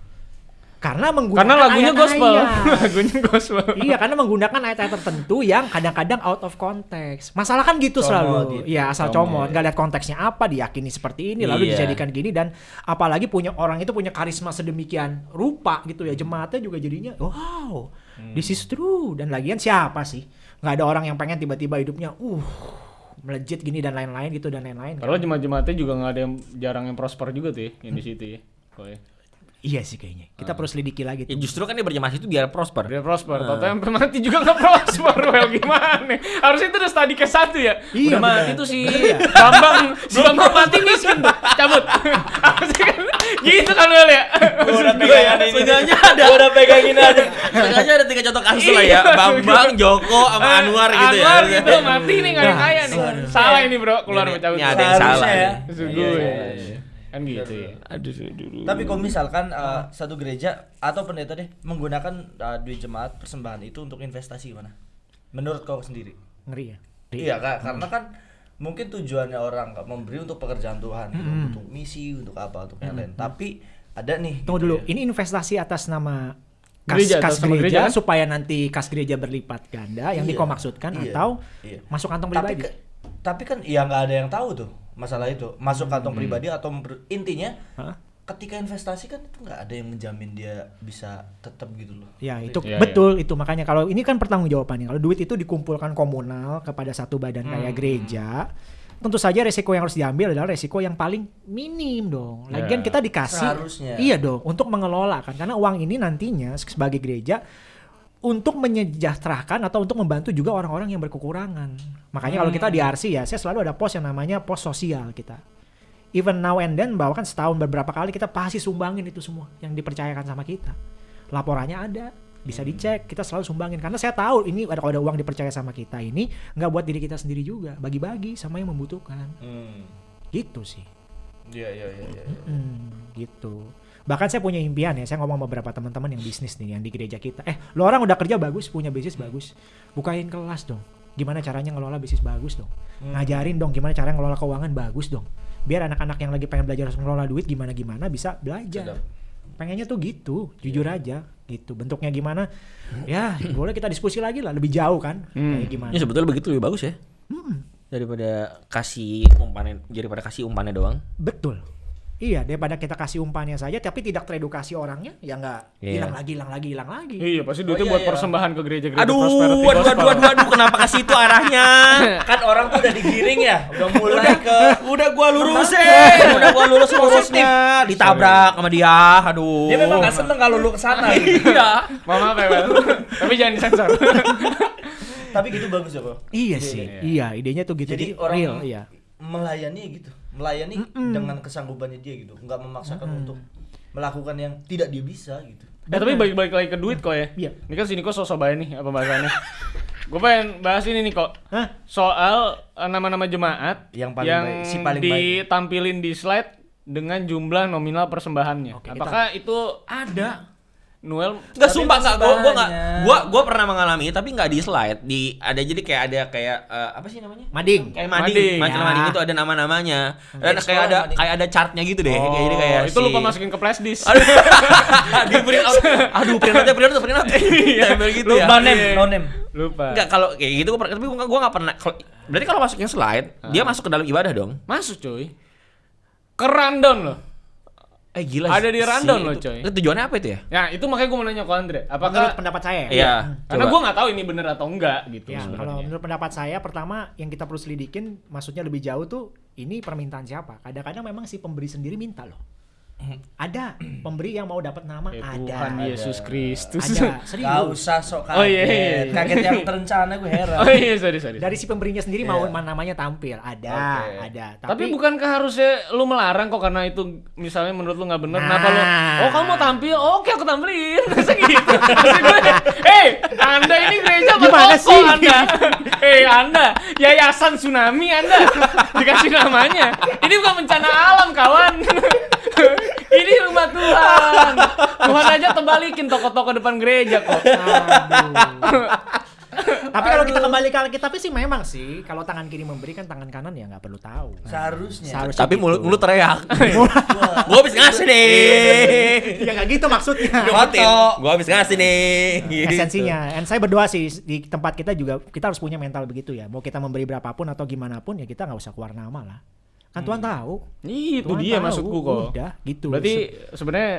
Karena menggunakan Karena lagunya ayat-ayat. gospel. lagunya gospel. iya karena menggunakan ayat-ayat tertentu yang kadang-kadang out of context masalah kan gitu Comot selalu gitu. iya asal Comot. comot nggak lihat konteksnya apa diyakini seperti ini lalu Iya. dijadikan gini dan apalagi punya orang itu punya karisma sedemikian rupa gitu ya jemaatnya juga jadinya wow this is true dan lagian siapa sih nggak ada orang yang pengen tiba-tiba hidupnya uh melejit gini dan lain-lain gitu dan lain-lain kan. Padahal jemaat-jemaatnya juga nggak ada yang jarang yang prosper juga tuh ya, yang di situ ya. Ya. Iya sih kayaknya kita perlu selidiki lagi Ya tuh. justru kan dia berjamaah itu biar prosper. Dia prosper, nah. yang mati juga nggak prosper, well gimana? Harusnya itu udah studi ke satu ya. Iya, udah mati tuh si Iya. Bambang, si Bambang mati miskin tuh, cabut. Harusnya kan gitu kan well ya. Gua udah pegangin ya, ini. seenggaknya ada. Gua udah pegangin aja. Seenggaknya ada tiga contoh kasus lah ya. Bambang, Joko, sama Anwar gitu ya. Anwar gitu, mati nih nggak ada Nah, kaya nih. Salah ini bro, keluar cabut. ini ada yang salah ya. Sungguh Iya, ya. Iya, iya. Kan gitu ya. Aduh, aduh. Tapi kalau misalkan uh, satu gereja atau pendeta deh menggunakan uh, duit jemaat persembahan itu untuk investasi gimana? Menurut kau sendiri? ngeri ya Iya kak, karena kan mungkin tujuannya orang Kak, memberi untuk pekerjaan Tuhan, gitu, untuk misi, untuk apa, untuk yang lain. Tapi ada nih. Tunggu gitu dulu, ya. ini investasi atas nama kas Gereja, kas gereja, gereja kan? supaya nanti kas gereja berlipat ganda yang Iya, diko maksudkan iya, atau iya. masuk kantong Tapi, pribadi. ke- tapi kan ya nggak ada yang tahu tuh masalah itu masuk kantong pribadi atau intinya Hah? ketika investasi kan itu nggak ada yang menjamin dia bisa tetap gitu loh. Ya itu Iya, betul itu makanya kalau ini kan pertanggungjawabannya kalau duit itu dikumpulkan komunal kepada satu badan Hmm. kayak gereja tentu saja resiko yang harus diambil adalah resiko yang paling minim dong. Lagian Ya. kita dikasih Seharusnya. iya dong untuk mengelola kan karena uang ini nantinya sebagai gereja untuk menyejahterakan atau untuk membantu juga orang-orang yang berkekurangan. Makanya kalau kita di Hmm. RC ya, saya selalu ada pos yang namanya pos sosial kita. Even now and then bahwa kan setahun beberapa kali kita pasti sumbangin itu semua yang dipercayakan sama kita. Laporannya ada, bisa dicek, kita selalu sumbangin karena saya tahu ini ada kalau ada uang dipercaya sama kita ini nggak buat diri kita sendiri juga, bagi-bagi sama yang membutuhkan. Hmm. Gitu sih. Iya iya iya. iya. Hmm, gitu. Bahkan saya punya impian ya, saya ngomong sama beberapa teman-teman yang bisnis nih, yang di gereja kita. Eh, lo orang udah kerja bagus, punya bisnis bagus. Bukain kelas dong. Gimana caranya ngelola bisnis bagus dong. Ngajarin dong gimana cara ngelola keuangan bagus dong. Biar anak-anak yang lagi pengen belajar ngelola duit gimana-gimana bisa belajar. Sedap. Pengennya tuh gitu, jujur aja gitu. Bentuknya gimana? Ya, boleh kita diskusi lagi lah, lebih jauh kan. Kayak gimana. Ya sebetulnya begitu lebih bagus ya. Hmm, Daripada kasih umpannya, daripada kasih umpannya doang. betul. Iya, daripada kita kasih umpannya saja tapi tidak teredukasi orangnya, ya nggak Iya. hilang lagi, hilang lagi, hilang lagi. Iya, pasti duitnya Oh, iya, buat iya. persembahan ke gereja-gereja Aduh, prosperity aduh, aduh, aduh, aduh, kenapa ke situ arahnya? kan orang tuh udah digiring ya udah mulai ke Udah gua lurusin, udah gua lurus lurusnya, ditabrak sama dia. Aduh. dia memang gak seneng kalau lu ke sana gitu. Iya. Ya, Wel. Tapi jangan disensor. tapi gitu bagus ya bro Iya sih, iya idenya tuh gitu. jadi Jadi, orang real, iya. melayani gitu melayani dengan kesanggupannya dia gitu nggak memaksakan untuk melakukan yang tidak dia bisa gitu Eh tapi balik-balik lagi ke duit kok ya. Iya. Ini kan sini kok sosok bayar nih apa bahasannya. Gue pengen bahas ini nih kok. Hah? Soal eh, nama-nama jemaat Yang paling baik, si paling baik. ditampilin di slide dengan jumlah nominal persembahannya. Oke, Apakah itu Ada. Noel Enggak Tapi sumpah gua gua enggak banyak. gua gua pernah mengalami tapi enggak di slide di ada jadi kayak ada kayak eh, apa sih namanya? Mading. Kayak Mading. mading, majalah Ya. mading itu ada nama-namanya. Dan Kayak ada mading. kayak ada chartnya gitu deh. kayak jadi kayak Oh, itu si- lupa masukin ke flash disk. Aduh. di print out. Aduh, print out, print out, print out. Tempel gitu ya. no name Iya. no name lupa. Enggak kalau kayak gitu tapi gua gua enggak pernah berarti kalau masukin slide, dia masuk ke dalam ibadah dong. Masuk cuy. Ke rundown loh. Eh gila. Ada di rundown loh, coy. Itu tujuannya apa itu ya? Ya itu makanya gue mau nanya ke Andre. Menurut Apakah pendapat saya. Iya. karena coba. gue nggak tahu ini bener atau enggak gitu Ya, kalau menurut pendapat saya pertama yang kita perlu selidikin maksudnya lebih jauh tuh ini permintaan siapa. Kadang-kadang memang si pemberi sendiri minta loh. Ada pemberi yang mau dapat nama Ya ada. Tuhan Yesus Kristus. Ada, Gak serius. usah sok kaget Oh, iya, iya, iya. kaget yang terencana gue heran Oh iya sorry sorry. Dari si pemberinya sendiri mau Iya. namanya tampil, ada, Oke. ada. Tapi, bukankah harusnya lu melarang kok karena itu misalnya menurut lu nggak bener kenapa lu Nah. oh kamu mau tampil oke aku tampilin masa gitu Maksud gue eh anda ini gereja Gimana sih? anda eh anda yayasan tsunami anda dikasih namanya ini bukan bencana alam kawan ini rumah Tuhan Tuhan aja tebalikin toko-toko depan gereja kok Aduh. Tapi kalau kita kembali ke Alkitab sih memang sih kalau tangan kiri memberi kan tangan kanan ya nggak perlu tahu. seharusnya Seharusnya Tapi gitu. mulut mulut teriak. gua habis ngasih nih. ya nggak gitu maksudnya. Ngotin. Gua habis ngasih nih. Gitu. Esensinya. Dan saya berdoa sih di tempat kita juga kita harus punya mental begitu ya. Mau kita memberi berapapun atau gimana pun ya kita nggak usah keluar nama lah. Kan Tuhan tahu. itu Tuhan dia tahu. maksudku kok Udah gitu. berarti sebenarnya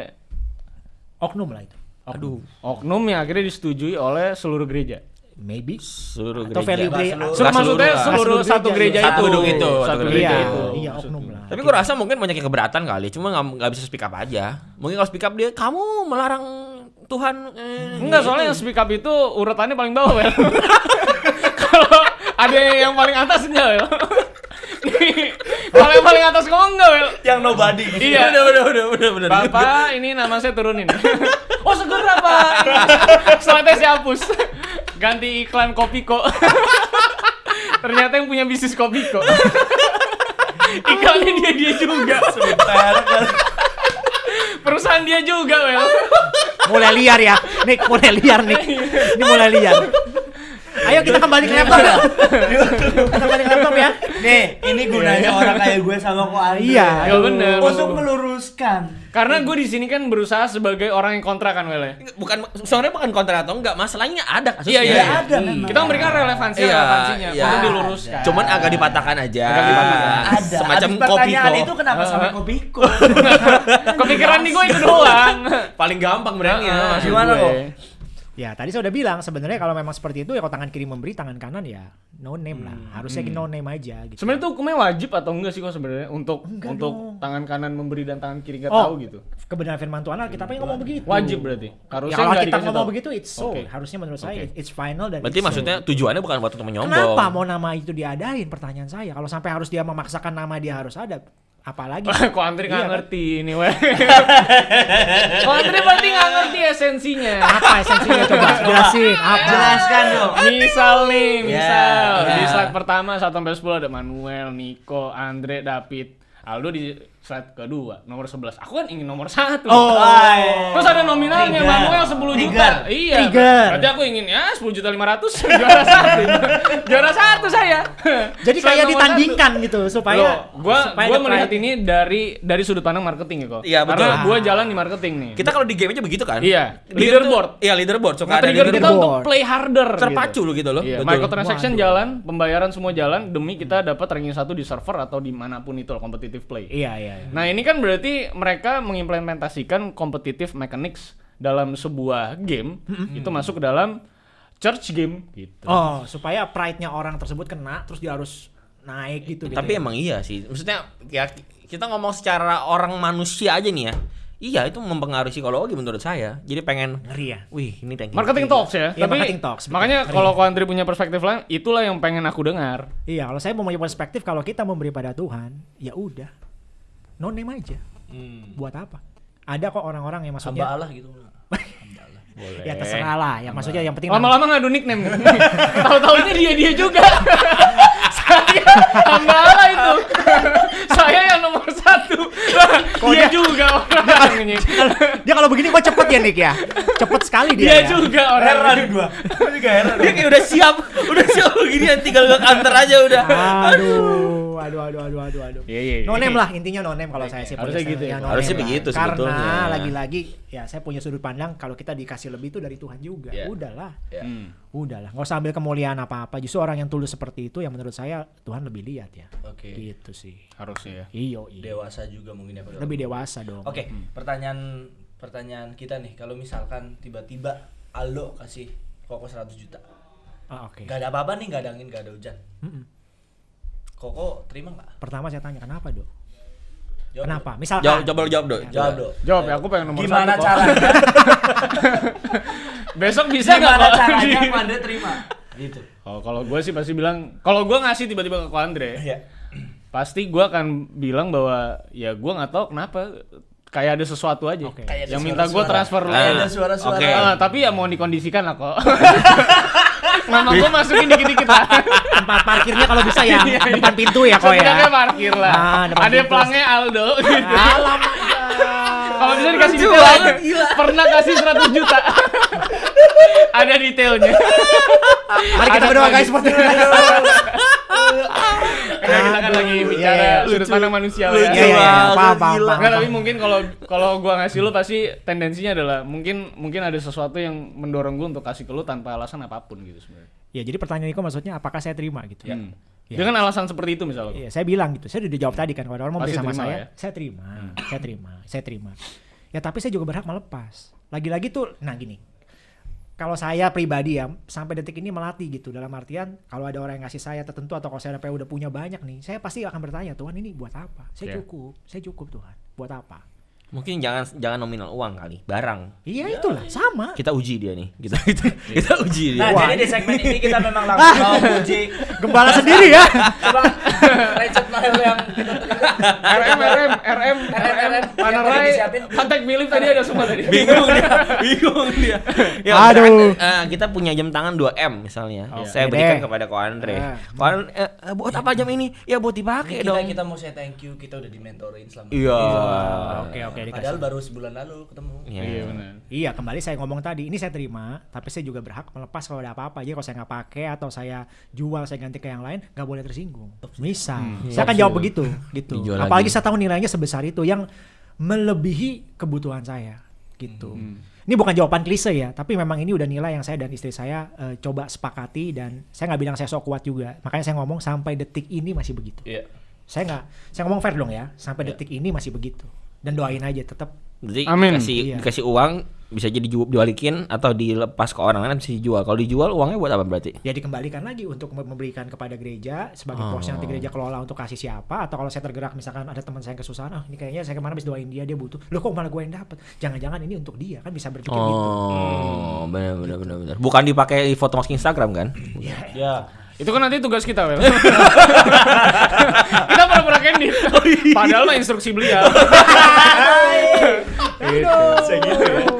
oknum lah itu. Aduh. oknum yang akhirnya disetujui oleh seluruh gereja. Maybe. Seluruh Atau gereja. value gereja. seluruh. Nggak maksudnya seluruh, seluruh, satu seluruh gereja gereja. itu. Satu gedung itu, Satu satu gereja Iya, itu. iya oknum lah. Tapi gua rasa mungkin banyak yang keberatan kali, cuma nggak bisa speak up aja. Mungkin kalau speak up dia, kamu melarang Tuhan. Eh, Enggak, soalnya yang speak up itu urutannya paling bawah, Wel. Kalau ada yang paling atas enggak, Wel. Kalau yang paling atas Wel. yang nobody gitu. Iya. Udah, udah, udah, udah, udah. Bapak, ini nama saya turunin. oh, segera, Pak. Slide saya hapus. Ganti iklan Kopiko. Ternyata yang punya bisnis Kopiko. Iklannya dia dia juga. sebentar Perusahaan dia juga, Wel. mulai liar ya. Nick, mulai liar Nick. Ini mulai liar. Ayo kita kembali ke laptop ya. Kita kembali ke laptop ya. nih ini gunanya orang kayak gue sama kok Andre Iya. Ya bener. untuk meluruskan Karena gue di sini kan berusaha sebagai orang yang kontra kan, Wel. ya? bukan sebenarnya bukan kontra atau enggak, masalahnya ada kasusnya. Iya, iya, Ya iya. ada memang Kita memberikan relevansi Iya, relevansinya iya. untuk diluruskan. Cuman agak dipatahkan aja. Agak dipatahkan. ada Semacam kopi pertanyaan kok. itu kenapa sampai kopiko Kepikiran di gue itu doang. Paling gampang berangnya. Gimana, kok? Ya tadi saya udah bilang sebenarnya kalau memang seperti itu ya kalau tangan kiri memberi tangan kanan ya no name lah harusnya no name aja gitu. Sebenarnya itu hukumnya wajib atau enggak sih kok sebenarnya untuk Enggak untuk dong. tangan kanan memberi dan tangan kiri nggak Oh. tahu gitu. kebenaran firman Tuhan Alkitab yang ngomong begitu. Wajib berarti. Ya Harusnya kalau nggak kita ngomong tahu. begitu it's so. Oke. Harusnya menurut saya Oke. it's final dan Berarti it's so. maksudnya tujuannya bukan buat untuk menyombong. Kenapa mau nama itu diadain? Pertanyaan saya. Kalau sampai harus dia memaksakan nama dia harus ada, apalagi? Kok Andri nggak Iya, kan? ngerti ini weh. Kok Andri berarti nggak ngerti esensinya. Apa esensinya coba jelasin? Apa? jelaskan dong Misal nih, misal Ya, di ya. slide pertama 1 sampai 10 ada Manuel, Nico, Andre, David. Aldo di slide kedua, nomor 11. Aku kan ingin nomor 1. Oh. Terus ada nominalnya Trigger. Manuel 10 juta. Trigger. Iya. Trigger. Berarti aku ingin ya 10 juta 500 juara satu. juara satu saya. Jadi Slide kayak ditandingkan gitu satu. supaya Loh, gua supaya gua melihat ini dari dari sudut pandang marketing ya kok. Iya, betul. Karena gua jalan di marketing nih. Kita kalau di game aja begitu kan? Iya, leaderboard. Iya, leaderboard. Ada Nge-trigger kita leaderboard. untuk Leaderboard. play harder. Terpacu gitu. lu gitu loh. Iya, Betul. microtransaction Waduh. jalan, pembayaran semua jalan demi kita dapat ranking satu di server atau di mana pun itu loh, competitive play. Iya iya. Iya. iya. Nah, ini kan berarti mereka mengimplementasikan competitive mechanics dalam sebuah game itu masuk ke dalam church game gitu. Oh, supaya pride-nya orang tersebut kena terus dia harus naik gitu gitu. Tapi ya. emang iya sih. Maksudnya ya kita ngomong secara orang manusia aja nih ya. Iya, itu mempengaruhi psikologi menurut saya. Jadi pengen ngeri ya. Wih, ini tank Marketing talks ya. Iya, Tapi marketing talks, betul. makanya Ngeri. kalau Andri punya perspektif lain, itulah yang pengen aku dengar. Iya, kalau saya mau punya perspektif kalau kita memberi pada Tuhan, ya udah. No name aja. Hmm. Buat apa? Ada kok orang-orang yang Hamba maksudnya Allah gitu. Hamba Allah. Boleh. ya terserah lah. Ya maksudnya yang penting Lama-lama ngadu nickname. Tahu-taunya dia dia juga. Saya hamba Allah itu. Saya yang nomor satu. dia juga orangnya. dia kalau begini kok cepet ya Nick ya? Cepet sekali dia. Dia ya. juga Heran orangnya. gua. Gua juga heran. Dia kayak udah siap, udah siap begini tinggal ke kantor aja udah. Aduh, aduh, aduh, aduh, aduh, aduh. Iya, iya, iya. No name lah intinya no name kalau saya sih. Harusnya gitu ya. no Harusnya lah. begitu Karena sebetulnya. lagi-lagi ya saya punya sudut pandang kalau kita dikasih lebih itu dari Tuhan juga. Iya. Udahlah. Ya. Hmm. Udahlah, nggak usah ambil kemuliaan apa-apa. Justru orang yang tulus seperti itu yang menurut saya Tuhan lebih lihat ya. Oke. Gitu sih. Harusnya ya. Iyo, iyo. Dewasa juga mungkin ya. Pak. Lebih dewasa dong. Oke, pertanyaan pertanyaan kita nih, kalau misalkan tiba-tiba Aldo kasih Koko 100 juta. Ah, Oke. Gak ada apa-apa nih, gak ada angin, gak ada hujan. Mm-mm. Koko terima nggak? Pertama saya tanya kenapa dok? Jawab Kenapa? dong. Misalkan. Jawab lu jawab, Dok. Jawab dong. Jawab ya, aku pengen nomor Gimana satu. caranya? Besok bisa nggak Gimana caranya Andre terima? Gitu. Oh, kalau gue sih pasti bilang, kalau gue ngasih tiba-tiba ke Andre, Iya. pasti gue akan bilang bahwa ya gue nggak tahu kenapa kayak ada sesuatu aja Oke. Kayak ada yang minta gue transfer lu. Ada suara-suara. oke. Ah, tapi ya mau dikondisikan lah kok. Nama gue masukin dikit-dikit lah. Tempat parkirnya kalau bisa ya Iya, iya. depan pintu ya kok ya. Parkir lah. Ah, Ada pintu. pelangnya Aldo gitu. Alamak. Kalau bisa dikasih detail aja. Pernah kasih 100 juta. Ada detailnya. Mari kita Ada berdoa guys seperti itu. Karena kita kan lagi bicara iya, iya. sudut pandang manusia ya. Iya, iya, iya. banget, Paham, tapi mungkin kalau kalau gua ngasih lu pasti tendensinya adalah mungkin mungkin ada sesuatu yang mendorong gua untuk kasih ke lu tanpa alasan apa pun gitu sebenarnya. Ya jadi pertanyaan Niko maksudnya apakah saya terima gitu? Hmm. Iya. Dengan alasan seperti itu misalnya. Iya, saya bilang gitu. Saya udah dijawab tadi kan kalau orang mau beli sama saya, ya? saya terima, saya terima, saya terima. Ya tapi saya juga berhak melepas. Lagi-lagi tuh, nah gini. Kalau saya pribadi ya sampai detik ini melatih gitu dalam artian kalau ada orang yang ngasih saya tertentu atau kalau saya udah punya banyak nih, saya pasti akan bertanya Tuhan ini buat apa? Saya Iya. cukup, saya cukup Tuhan. Buat apa? Mungkin jangan jangan nominal uang kali, barang. Iya itulah sama. Kita uji dia nih. Kita kita, kita uji dia. Nah, Wah, jadi di segmen ini kita memang langsung mau uji Gembala sendiri ya. coba Noel yang RM RM RM RM Panerai. Kontak Philip tadi ada semua tadi. bingung dia bingung dia ya, Aduh. eh, kita punya jam tangan 2M misalnya Oh. saya berikan deh. kepada ko Andre Ah. ko Andre eh, eh, buat apa jam ini ya buat dipakai kita, dong kita mau say thank you, kita udah dimentorin selama iya Oke oke. Padahal baru sebulan lalu ketemu. Iya. Iya benar. Iya kembali saya ngomong tadi ini saya terima tapi saya juga berhak melepas kalau ada apa-apa jadi kalau saya nggak pakai atau saya jual saya ganti ke yang lain nggak boleh tersinggung misal saya akan jawab begitu gitu. Dijual apalagi lagi. saya tahu nilainya sebesar itu yang melebihi kebutuhan saya gitu. Ini bukan jawaban klise ya tapi memang ini udah nilai yang saya dan istri saya eh, coba sepakati dan saya nggak bilang saya sok kuat juga. Makanya saya ngomong sampai detik ini masih begitu. Iya. saya nggak saya ngomong fair dong ya sampai detik ini masih begitu. Dan doain aja tetap Jadi Amin. dikasih Iya. dikasih uang bisa jadi ju- dibalikin atau dilepas ke orang lain bisa dijual. Kalau dijual uangnya buat apa berarti? ya dikembalikan lagi untuk mem- memberikan kepada gereja sebagai Oh. porsi nanti gereja kelola untuk kasih siapa atau kalau saya tergerak misalkan ada teman saya yang kesusahan ah ini kayaknya saya kemarin habis doain dia dia butuh loh kok malah gue yang dapat jangan-jangan ini untuk dia kan bisa berpikir gitu Oh, benar benar benar benar. Bukan dipakai di foto masuk Instagram kan? Ya. Itu kan nanti tugas kita, Wel. kita pura-pura candid. Padahal mah instruksi beliau. Aduh.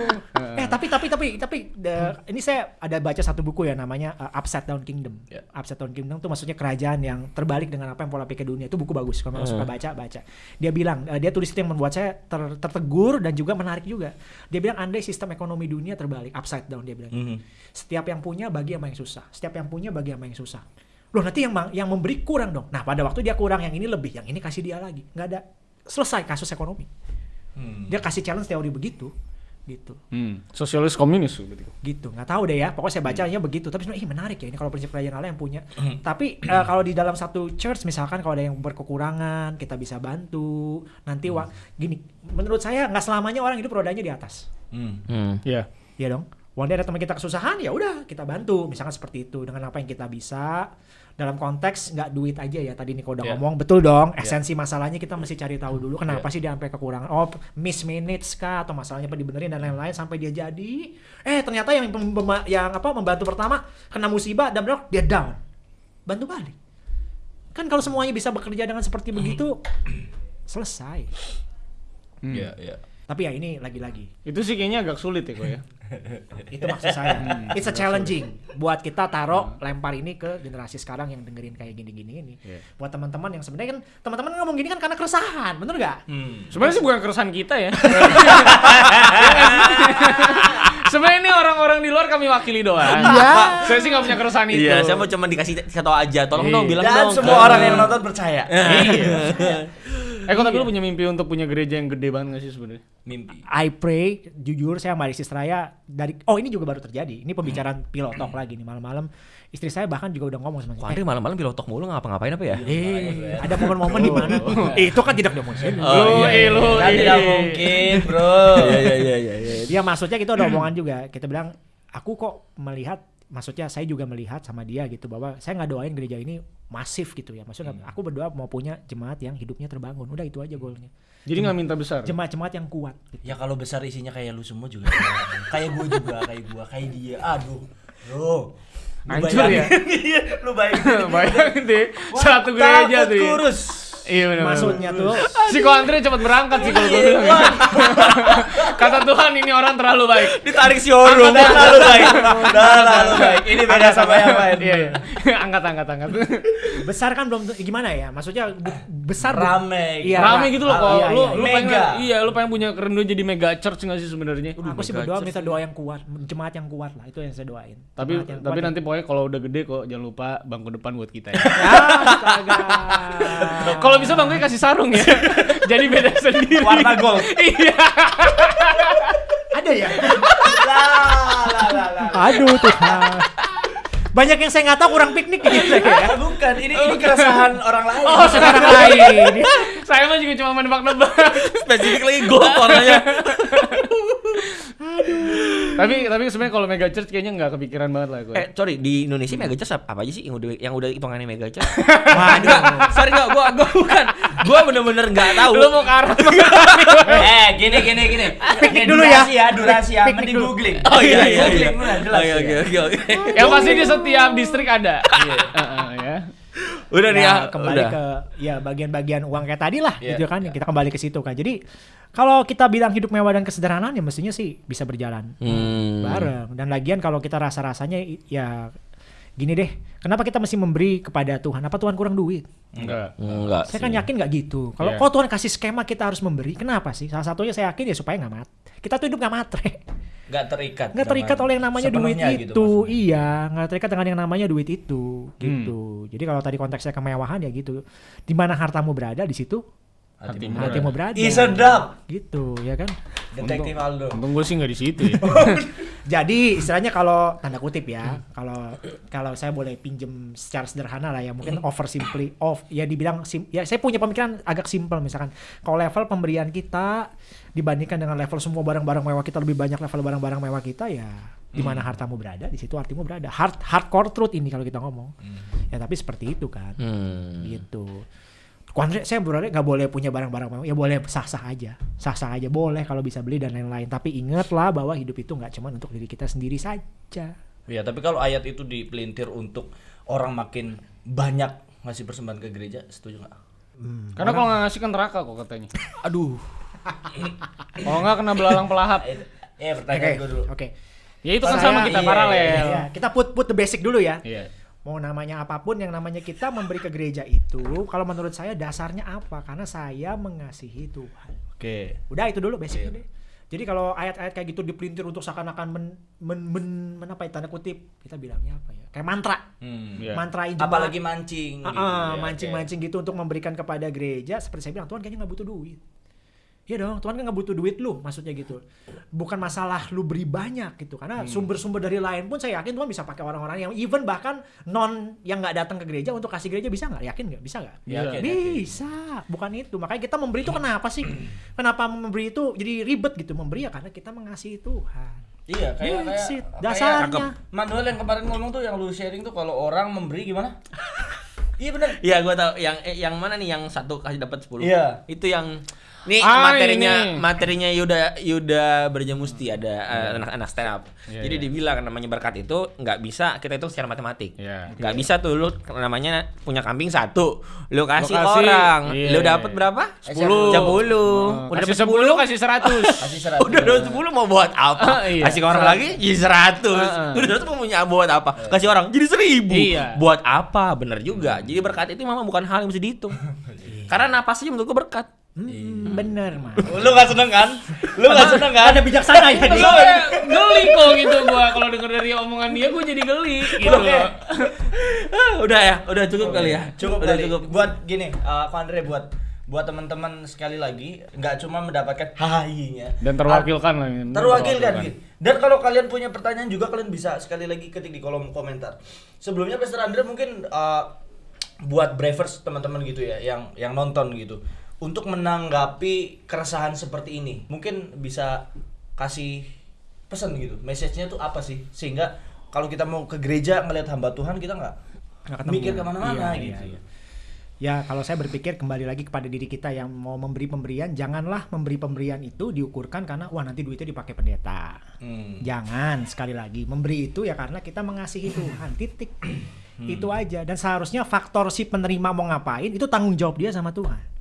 Tapi tapi tapi tapi the- ini saya ada baca satu buku ya namanya uh, Upside Down Kingdom. Ya. Upside Down Kingdom itu maksudnya kerajaan yang terbalik dengan apa yang pola pikir dunia. Itu buku bagus kalau suka baca baca. Dia bilang uh, dia tulis itu yang membuat saya ter- tertegur dan juga menarik juga. Dia bilang andai sistem ekonomi dunia terbalik upside down dia bilang. Mhm. Setiap yang punya bagi sama yang susah. Setiap yang punya bagi sama yang susah. Loh nanti yang yang memberi kurang dong. Nah pada waktu dia kurang yang ini lebih, yang ini kasih dia lagi. Nggak ada selesai kasus ekonomi. Hmm. Dia kasih challenge teori begitu. Gitu Hmm. Sosialis komunis berarti. gitu nggak tahu deh ya pokoknya saya bacanya begitu tapi sebenarnya ih menarik ya ini kalau prinsip kerajaan Allah yang punya tapi eh, kalau di dalam satu church misalkan kalau ada yang berkekurangan kita bisa bantu nanti wa- gini menurut saya nggak selamanya orang hidup rodanya di atas Hmm. Hmm. Iya. Iya dong. One day ada teman kita kesusahan ya udah kita bantu misalkan seperti itu dengan apa yang kita bisa dalam konteks nggak duit aja ya tadi Niko udah Iya. ngomong. Betul dong esensi masalahnya kita mesti cari tahu dulu kenapa sih dia sampai kekurangan? Oh miss minutes kah? Atau masalahnya apa dibenerin dan lain-lain sampai dia jadi? Eh ternyata yang yang apa membantu pertama kena musibah dan benar dia down. Bantu balik. Kan kalau semuanya bisa bekerja dengan seperti begitu selesai. Hmm. Iya, iya. tapi ya ini lagi-lagi. Itu sih kayaknya agak sulit ya kok ya. Itu maksud saya it's a challenging buat kita taruh lempar ini ke generasi sekarang yang dengerin kayak gini-gini ini Iya. buat teman-teman yang sebenarnya kan teman-teman ngomong gini kan karena keresahan bener gak Hmm. Sebenarnya sih bukan keresahan kita ya. Sebenarnya ini orang-orang di luar kami wakili doang. Iya. Saya sih nggak punya keresahan itu. Iya, saya mau cuma dikasih satu aja. Tolong Iya. dong bilang Dan dong. semua ke- orang yang nonton percaya. Eh kok tapi lu punya mimpi untuk punya gereja yang gede banget gak sih sebenarnya? Mimpi. I pray jujur saya sama Isis Raya dari oh ini juga baru terjadi ini pembicaraan pilot talk lagi nih malam-malam istri saya bahkan juga udah ngomong sama saya Andre malam-malam pilotok mulu ngapa-ngapain apa ya? eh ada momen-momen di mana Eh, itu kan tidak demonstrasi Oh, lu, iya, eh, lu, Kan eh. tidak mungkin, bro. Iya iya iya iya. iya. Ya maksudnya kita udah omongan juga. Kita bilang aku kok melihat maksudnya saya juga melihat sama dia gitu bahwa saya nggak doain gereja ini masif gitu ya. Maksudnya aku berdoa mau punya jemaat yang hidupnya terbangun. Udah itu aja goalnya. Jadi nggak minta besar. Jemaat-jemaat yang kuat. gitu. Ya kalau besar isinya kayak lu semua juga. kayak gue juga, kayak gua, kayak dia. Aduh, bro. Lu Hancur ya? bayangin. Iya, lu bayangin. Bayangin deh, satu gereja tuh. ya. kurus. Iya benar. Maksudnya tuh Si Ko Andre cepat berangkat sih kalau gue bilang. Kata Tuhan ini orang terlalu baik. Ditarik si Oro. Udah terlalu baik. Udah terlalu baik. Ini beda sama yang lain. Iya, iya. angkat angkat angkat. besar kan belum gimana ya? Maksudnya besar Rame. Iya, Rame Ra- gitu loh kok. iya, lu iya, lu iya. pengen Mega. iya lu pengen punya keren jadi mega church nggak sih sebenarnya? Aku sih berdoa minta doa yang kuat, jemaat yang kuat lah. Itu yang saya doain. Tapi tapi nanti pokoknya kalau udah gede kok jangan lupa bangku depan buat kita ya. astaga. Kalau bisa bangkunya kasih sarung ya. Jadi beda sendiri. Warna gold. Iya. ada ya? Lah, lah, lah, lah. Aduh Tuhan. Banyak yang saya nggak tahu kurang piknik gitu ya. Bukan, ini ini keresahan orang lain. Oh, Sekarang lain. Saya mah juga cuma menebak-nebak. Spesifik lagi gold warnanya. Tapi tapi sebenarnya kalau mega church kayaknya nggak kepikiran banget lah gue. Eh, sorry, di Indonesia mega church apa, apa aja sih yang udah yang udah hitungannya mega church? Wah, enggak. Sorry enggak, gua gua bukan. Gua bener-bener enggak tahu. Lu mau ke arah Eh, gini gini gini. Piknik Ini dulu ya. durasi ya, durasi ya. Mending googling. Oh iya iya iya. Googling dulu, jelas Oke ya. oke oke oke. Yang pasti di setiap distrik ada. Iya. Heeh, ya. Udah nih ya, Ya, kembali udah. ke ya bagian-bagian uang kayak tadi lah Iya, gitu kan kita kembali ke situ kan jadi kalau kita bilang hidup mewah dan kesederhanaan ya mestinya sih bisa berjalan Hmm. bareng dan lagian kalau kita rasa-rasanya ya gini deh kenapa kita mesti memberi kepada Tuhan apa Tuhan kurang duit Enggak. Enggak. saya kan sih. yakin nggak gitu kalau Iya. kok Tuhan kasih skema kita harus memberi kenapa sih salah satunya saya yakin ya supaya nggak mat kita tuh hidup nggak matre Nggak terikat. nggak terikat oleh yang namanya duit sepenuhnya itu gitu maksudnya. iya nggak terikat dengan yang namanya duit itu gitu jadi kalau tadi konteksnya kemewahan ya gitu di mana hartamu berada di situ Hatimu hatimu berada Ih, sedap. gitu ya kan? Detektif Aldo. Untung gue sih nggak di situ ya. jadi istilahnya kalau tanda kutip ya kalau kalau saya boleh pinjem secara sederhana lah ya mungkin over simply off ya dibilang sim, ya saya punya pemikiran agak simpel misalkan. Kalau level pemberian kita dibandingkan dengan level semua barang-barang mewah kita lebih banyak level barang-barang mewah kita ya di mana hartamu berada di situ artimu berada. Hard hardcore truth ini kalau kita ngomong. Ya tapi seperti itu kan. Hmm. gitu Kuandre, saya berarti nggak boleh punya barang-barang mewah. Ya boleh sah-sah aja, sah-sah aja boleh kalau bisa beli dan lain-lain. Tapi ingatlah bahwa hidup itu nggak cuma untuk diri kita sendiri saja. Ya, tapi kalau ayat itu dipelintir untuk orang makin banyak ngasih persembahan ke gereja, setuju nggak? Karena kalau nggak ngasih kan neraka kok katanya. Aduh. Kalau nggak kena belalang pelahap. Oke, pertanyaan gue dulu. oke. Ya itu kan Saya- sama kita iya, paralel. Ya, kita put put the basic dulu ya. Iya. Mau namanya apa pun yang namanya kita memberi ke gereja itu, kalau menurut saya dasarnya apa? Karena saya mengasihi Tuhan. Oke. Udah itu dulu basicnya deh. Jadi kalau ayat-ayat kayak gitu dipelintir untuk seakan-akan men, men, men- men- apa ya, tanda kutip kita bilangnya apa ya? Kayak mantra. Hmm. Iya. Mantrain jemaat. Apalagi mancing Ah, gitu. ah, ya, mancing-mancing gitu untuk memberikan kepada gereja seperti saya bilang Tuhan kayaknya nggak butuh duit Iya dong, Tuhan kan nggak butuh duit lu, maksudnya gitu. Bukan masalah lu beri banyak gitu, Hmm. karena sumber-sumber dari lain pun saya yakin Tuhan bisa pakai orang-orang yang even bahkan non yang nggak datang ke gereja untuk kasih gereja bisa nggak? Yakin nggak? Bisa nggak? Yakin, bisa, bukan itu. Makanya kita memberi itu kenapa sih? Kenapa memberi itu jadi ribet gitu? Memberi ya karena kita mengasihi Tuhan. Iya, kayak That's kayak kayak Dasarnya. Manuel yang kemarin ngomong tuh yang lu sharing tuh kalau orang memberi gimana? iya benar. Iya, gua tahu yang eh, yang mana nih yang satu kasih dapat 10. Iya. Itu yang Nih Ah, materinya ini. materinya Yuda Yuda Berjamusti ada eh, anak-anak stand up. Iya, Jadi iya. dibilang namanya berkat itu nggak bisa kita hitung secara matematik. Iya. Nggak bisa tuh lu namanya punya kambing satu, lu kasih, kasih, orang, iya. lu dapat berapa? Sepuluh. Sepuluh. Udah Udah kasih dapat 10 kasih 100. Kasih seratus. Udah dapat 10 mau buat apa? Iya. Kasih orang lagi jadi 100. Heeh. Udah 100 mau punya buat apa? Kasih orang jadi 1000. Iya. Buat apa? Bener juga. Jadi berkat itu memang bukan hal yang bisa dihitung. Karena napas aja menurut gua berkat. Hmm, bener mas. Lu gak seneng kan? Lu gak seneng kan? Ada bijaksana ya dia. Geli kok gitu gua kalau denger dari omongan dia gua jadi geli gitu loh. Ah, udah ya, udah cukup kali ya. Cukup udah kali. cukup. Buat gini, uh, Andre buat buat teman-teman sekali lagi nggak cuma mendapatkan hai-nya Dan terwakilkan lah ini. terwakilkan gitu. Dan kalau kalian punya pertanyaan juga kalian bisa sekali lagi ketik di kolom komentar. Sebelumnya Pastor Andre mungkin uh, buat bravers teman-teman gitu ya yang yang nonton gitu untuk menanggapi keresahan seperti ini. Mungkin bisa kasih pesan gitu. Message-nya tuh apa sih? Sehingga kalau kita mau ke gereja ngelihat hamba Tuhan kita nggak mikir ke mana-mana Iya, gitu. iya, iya. Ya kalau saya berpikir kembali lagi kepada diri kita yang mau memberi pemberian, janganlah memberi pemberian itu diukurkan karena wah nanti duitnya dipakai pendeta. Hmm. Jangan sekali lagi memberi itu ya karena kita mengasihi Tuhan titik itu aja dan seharusnya faktor si penerima mau ngapain itu tanggung jawab dia sama Tuhan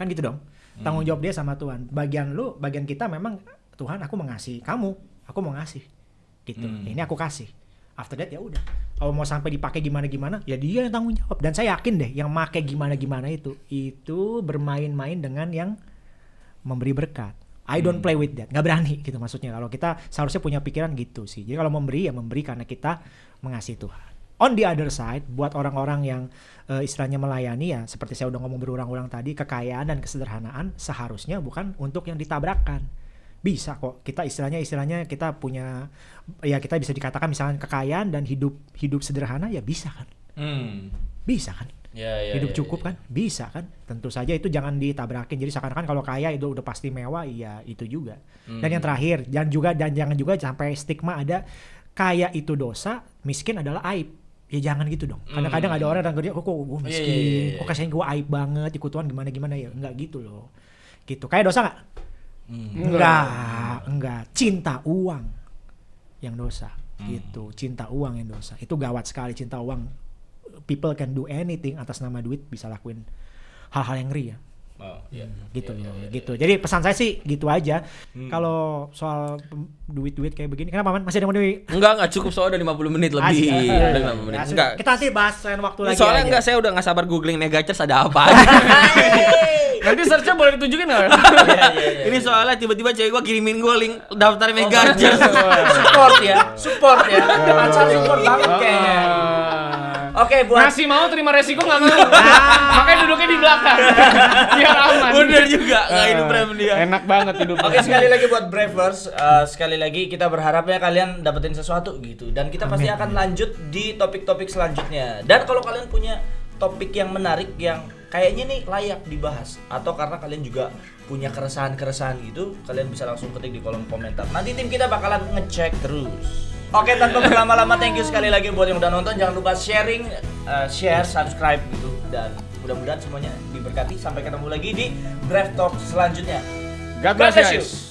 kan gitu dong. Tanggung jawab dia sama Tuhan. Bagian lu bagian kita memang Tuhan aku mengasihi kamu. Aku mau ngasih. Gitu. Hmm. ini aku kasih. After that ya udah. Kalau mau sampai dipakai gimana gimana ya dia yang tanggung jawab. Dan saya yakin deh yang make gimana gimana itu itu bermain-main dengan yang memberi berkat. I don't play with that, nggak berani gitu maksudnya. Kalau kita seharusnya punya pikiran gitu sih. Jadi kalau memberi ya memberi karena kita mengasihi Tuhan. On the other side, buat orang-orang yang eh, istilahnya melayani ya, seperti saya udah ngomong berulang-ulang tadi, kekayaan dan kesederhanaan seharusnya bukan untuk yang ditabrakkan. Bisa kok kita istilahnya istilahnya kita punya ya kita bisa dikatakan misalnya kekayaan dan hidup hidup sederhana ya bisa kan? Hmm. Bisa kan? Ya, ya, hidup ya, cukup ya. kan bisa kan tentu saja itu jangan ditabrakin jadi seakan-akan kalau kaya itu udah pasti mewah iya itu juga dan Hmm. yang terakhir jangan juga dan jangan juga sampai stigma ada kaya itu dosa miskin adalah aib ya jangan gitu dong. Kadang-kadang ada orang yang kerja kok kok gue Hmm. Iya, miskin? iya, iya, iya. kok kayaknya gue aib banget? Ikut Tuhan gimana gimana? Ya enggak gitu loh. Gitu. Kayak dosa nggak? Hmm. enggak enggak. Cinta uang yang dosa. Hmm. gitu. Cinta uang yang dosa. Itu gawat sekali. Cinta uang people can do anything atas nama duit bisa lakuin hal-hal yang ngeri ya Oh, iya. gitu Iya, ya, iya, gitu jadi pesan saya sih gitu aja kalau soal pem- duit-duit kayak begini kenapa man masih ada mau duit Enggak, enggak cukup soalnya udah 50 menit lebih. Asik. Udah 50 menit. Ya. Enggak. kita nanti bahas lain waktu lagi Soalnya enggak saya udah nggak sabar googling mega church ada apa aja. Nanti search-nya boleh ditunjukin nggak? Ini soalnya tiba-tiba cewek gua kirimin gua link daftar mega church. support ya, support ya. Acara support banget kayaknya. Ah. Oke, buat Ngasih mau terima resiko nggak mau. Makanya duduknya di belakang. Biar aman. Bener juga, nggak hidup rem dia. Enak banget hidupnya. Oke sekali lagi buat Bravers, eh, sekali lagi kita berharapnya kalian dapetin sesuatu gitu dan kita pasti akan lanjut di topik-topik selanjutnya. Dan kalau kalian punya topik yang menarik yang kayaknya nih layak dibahas atau karena kalian juga punya keresahan-keresahan gitu, kalian bisa langsung ketik di kolom komentar. Nanti tim kita bakalan ngecek terus. Oke, tanpa berlama-lama thank you sekali lagi buat yang udah nonton. Jangan lupa sharing, eh, share, subscribe gitu dan mudah-mudahan semuanya diberkati. Sampai ketemu lagi di Brave Talk selanjutnya. God God bless bless you. you.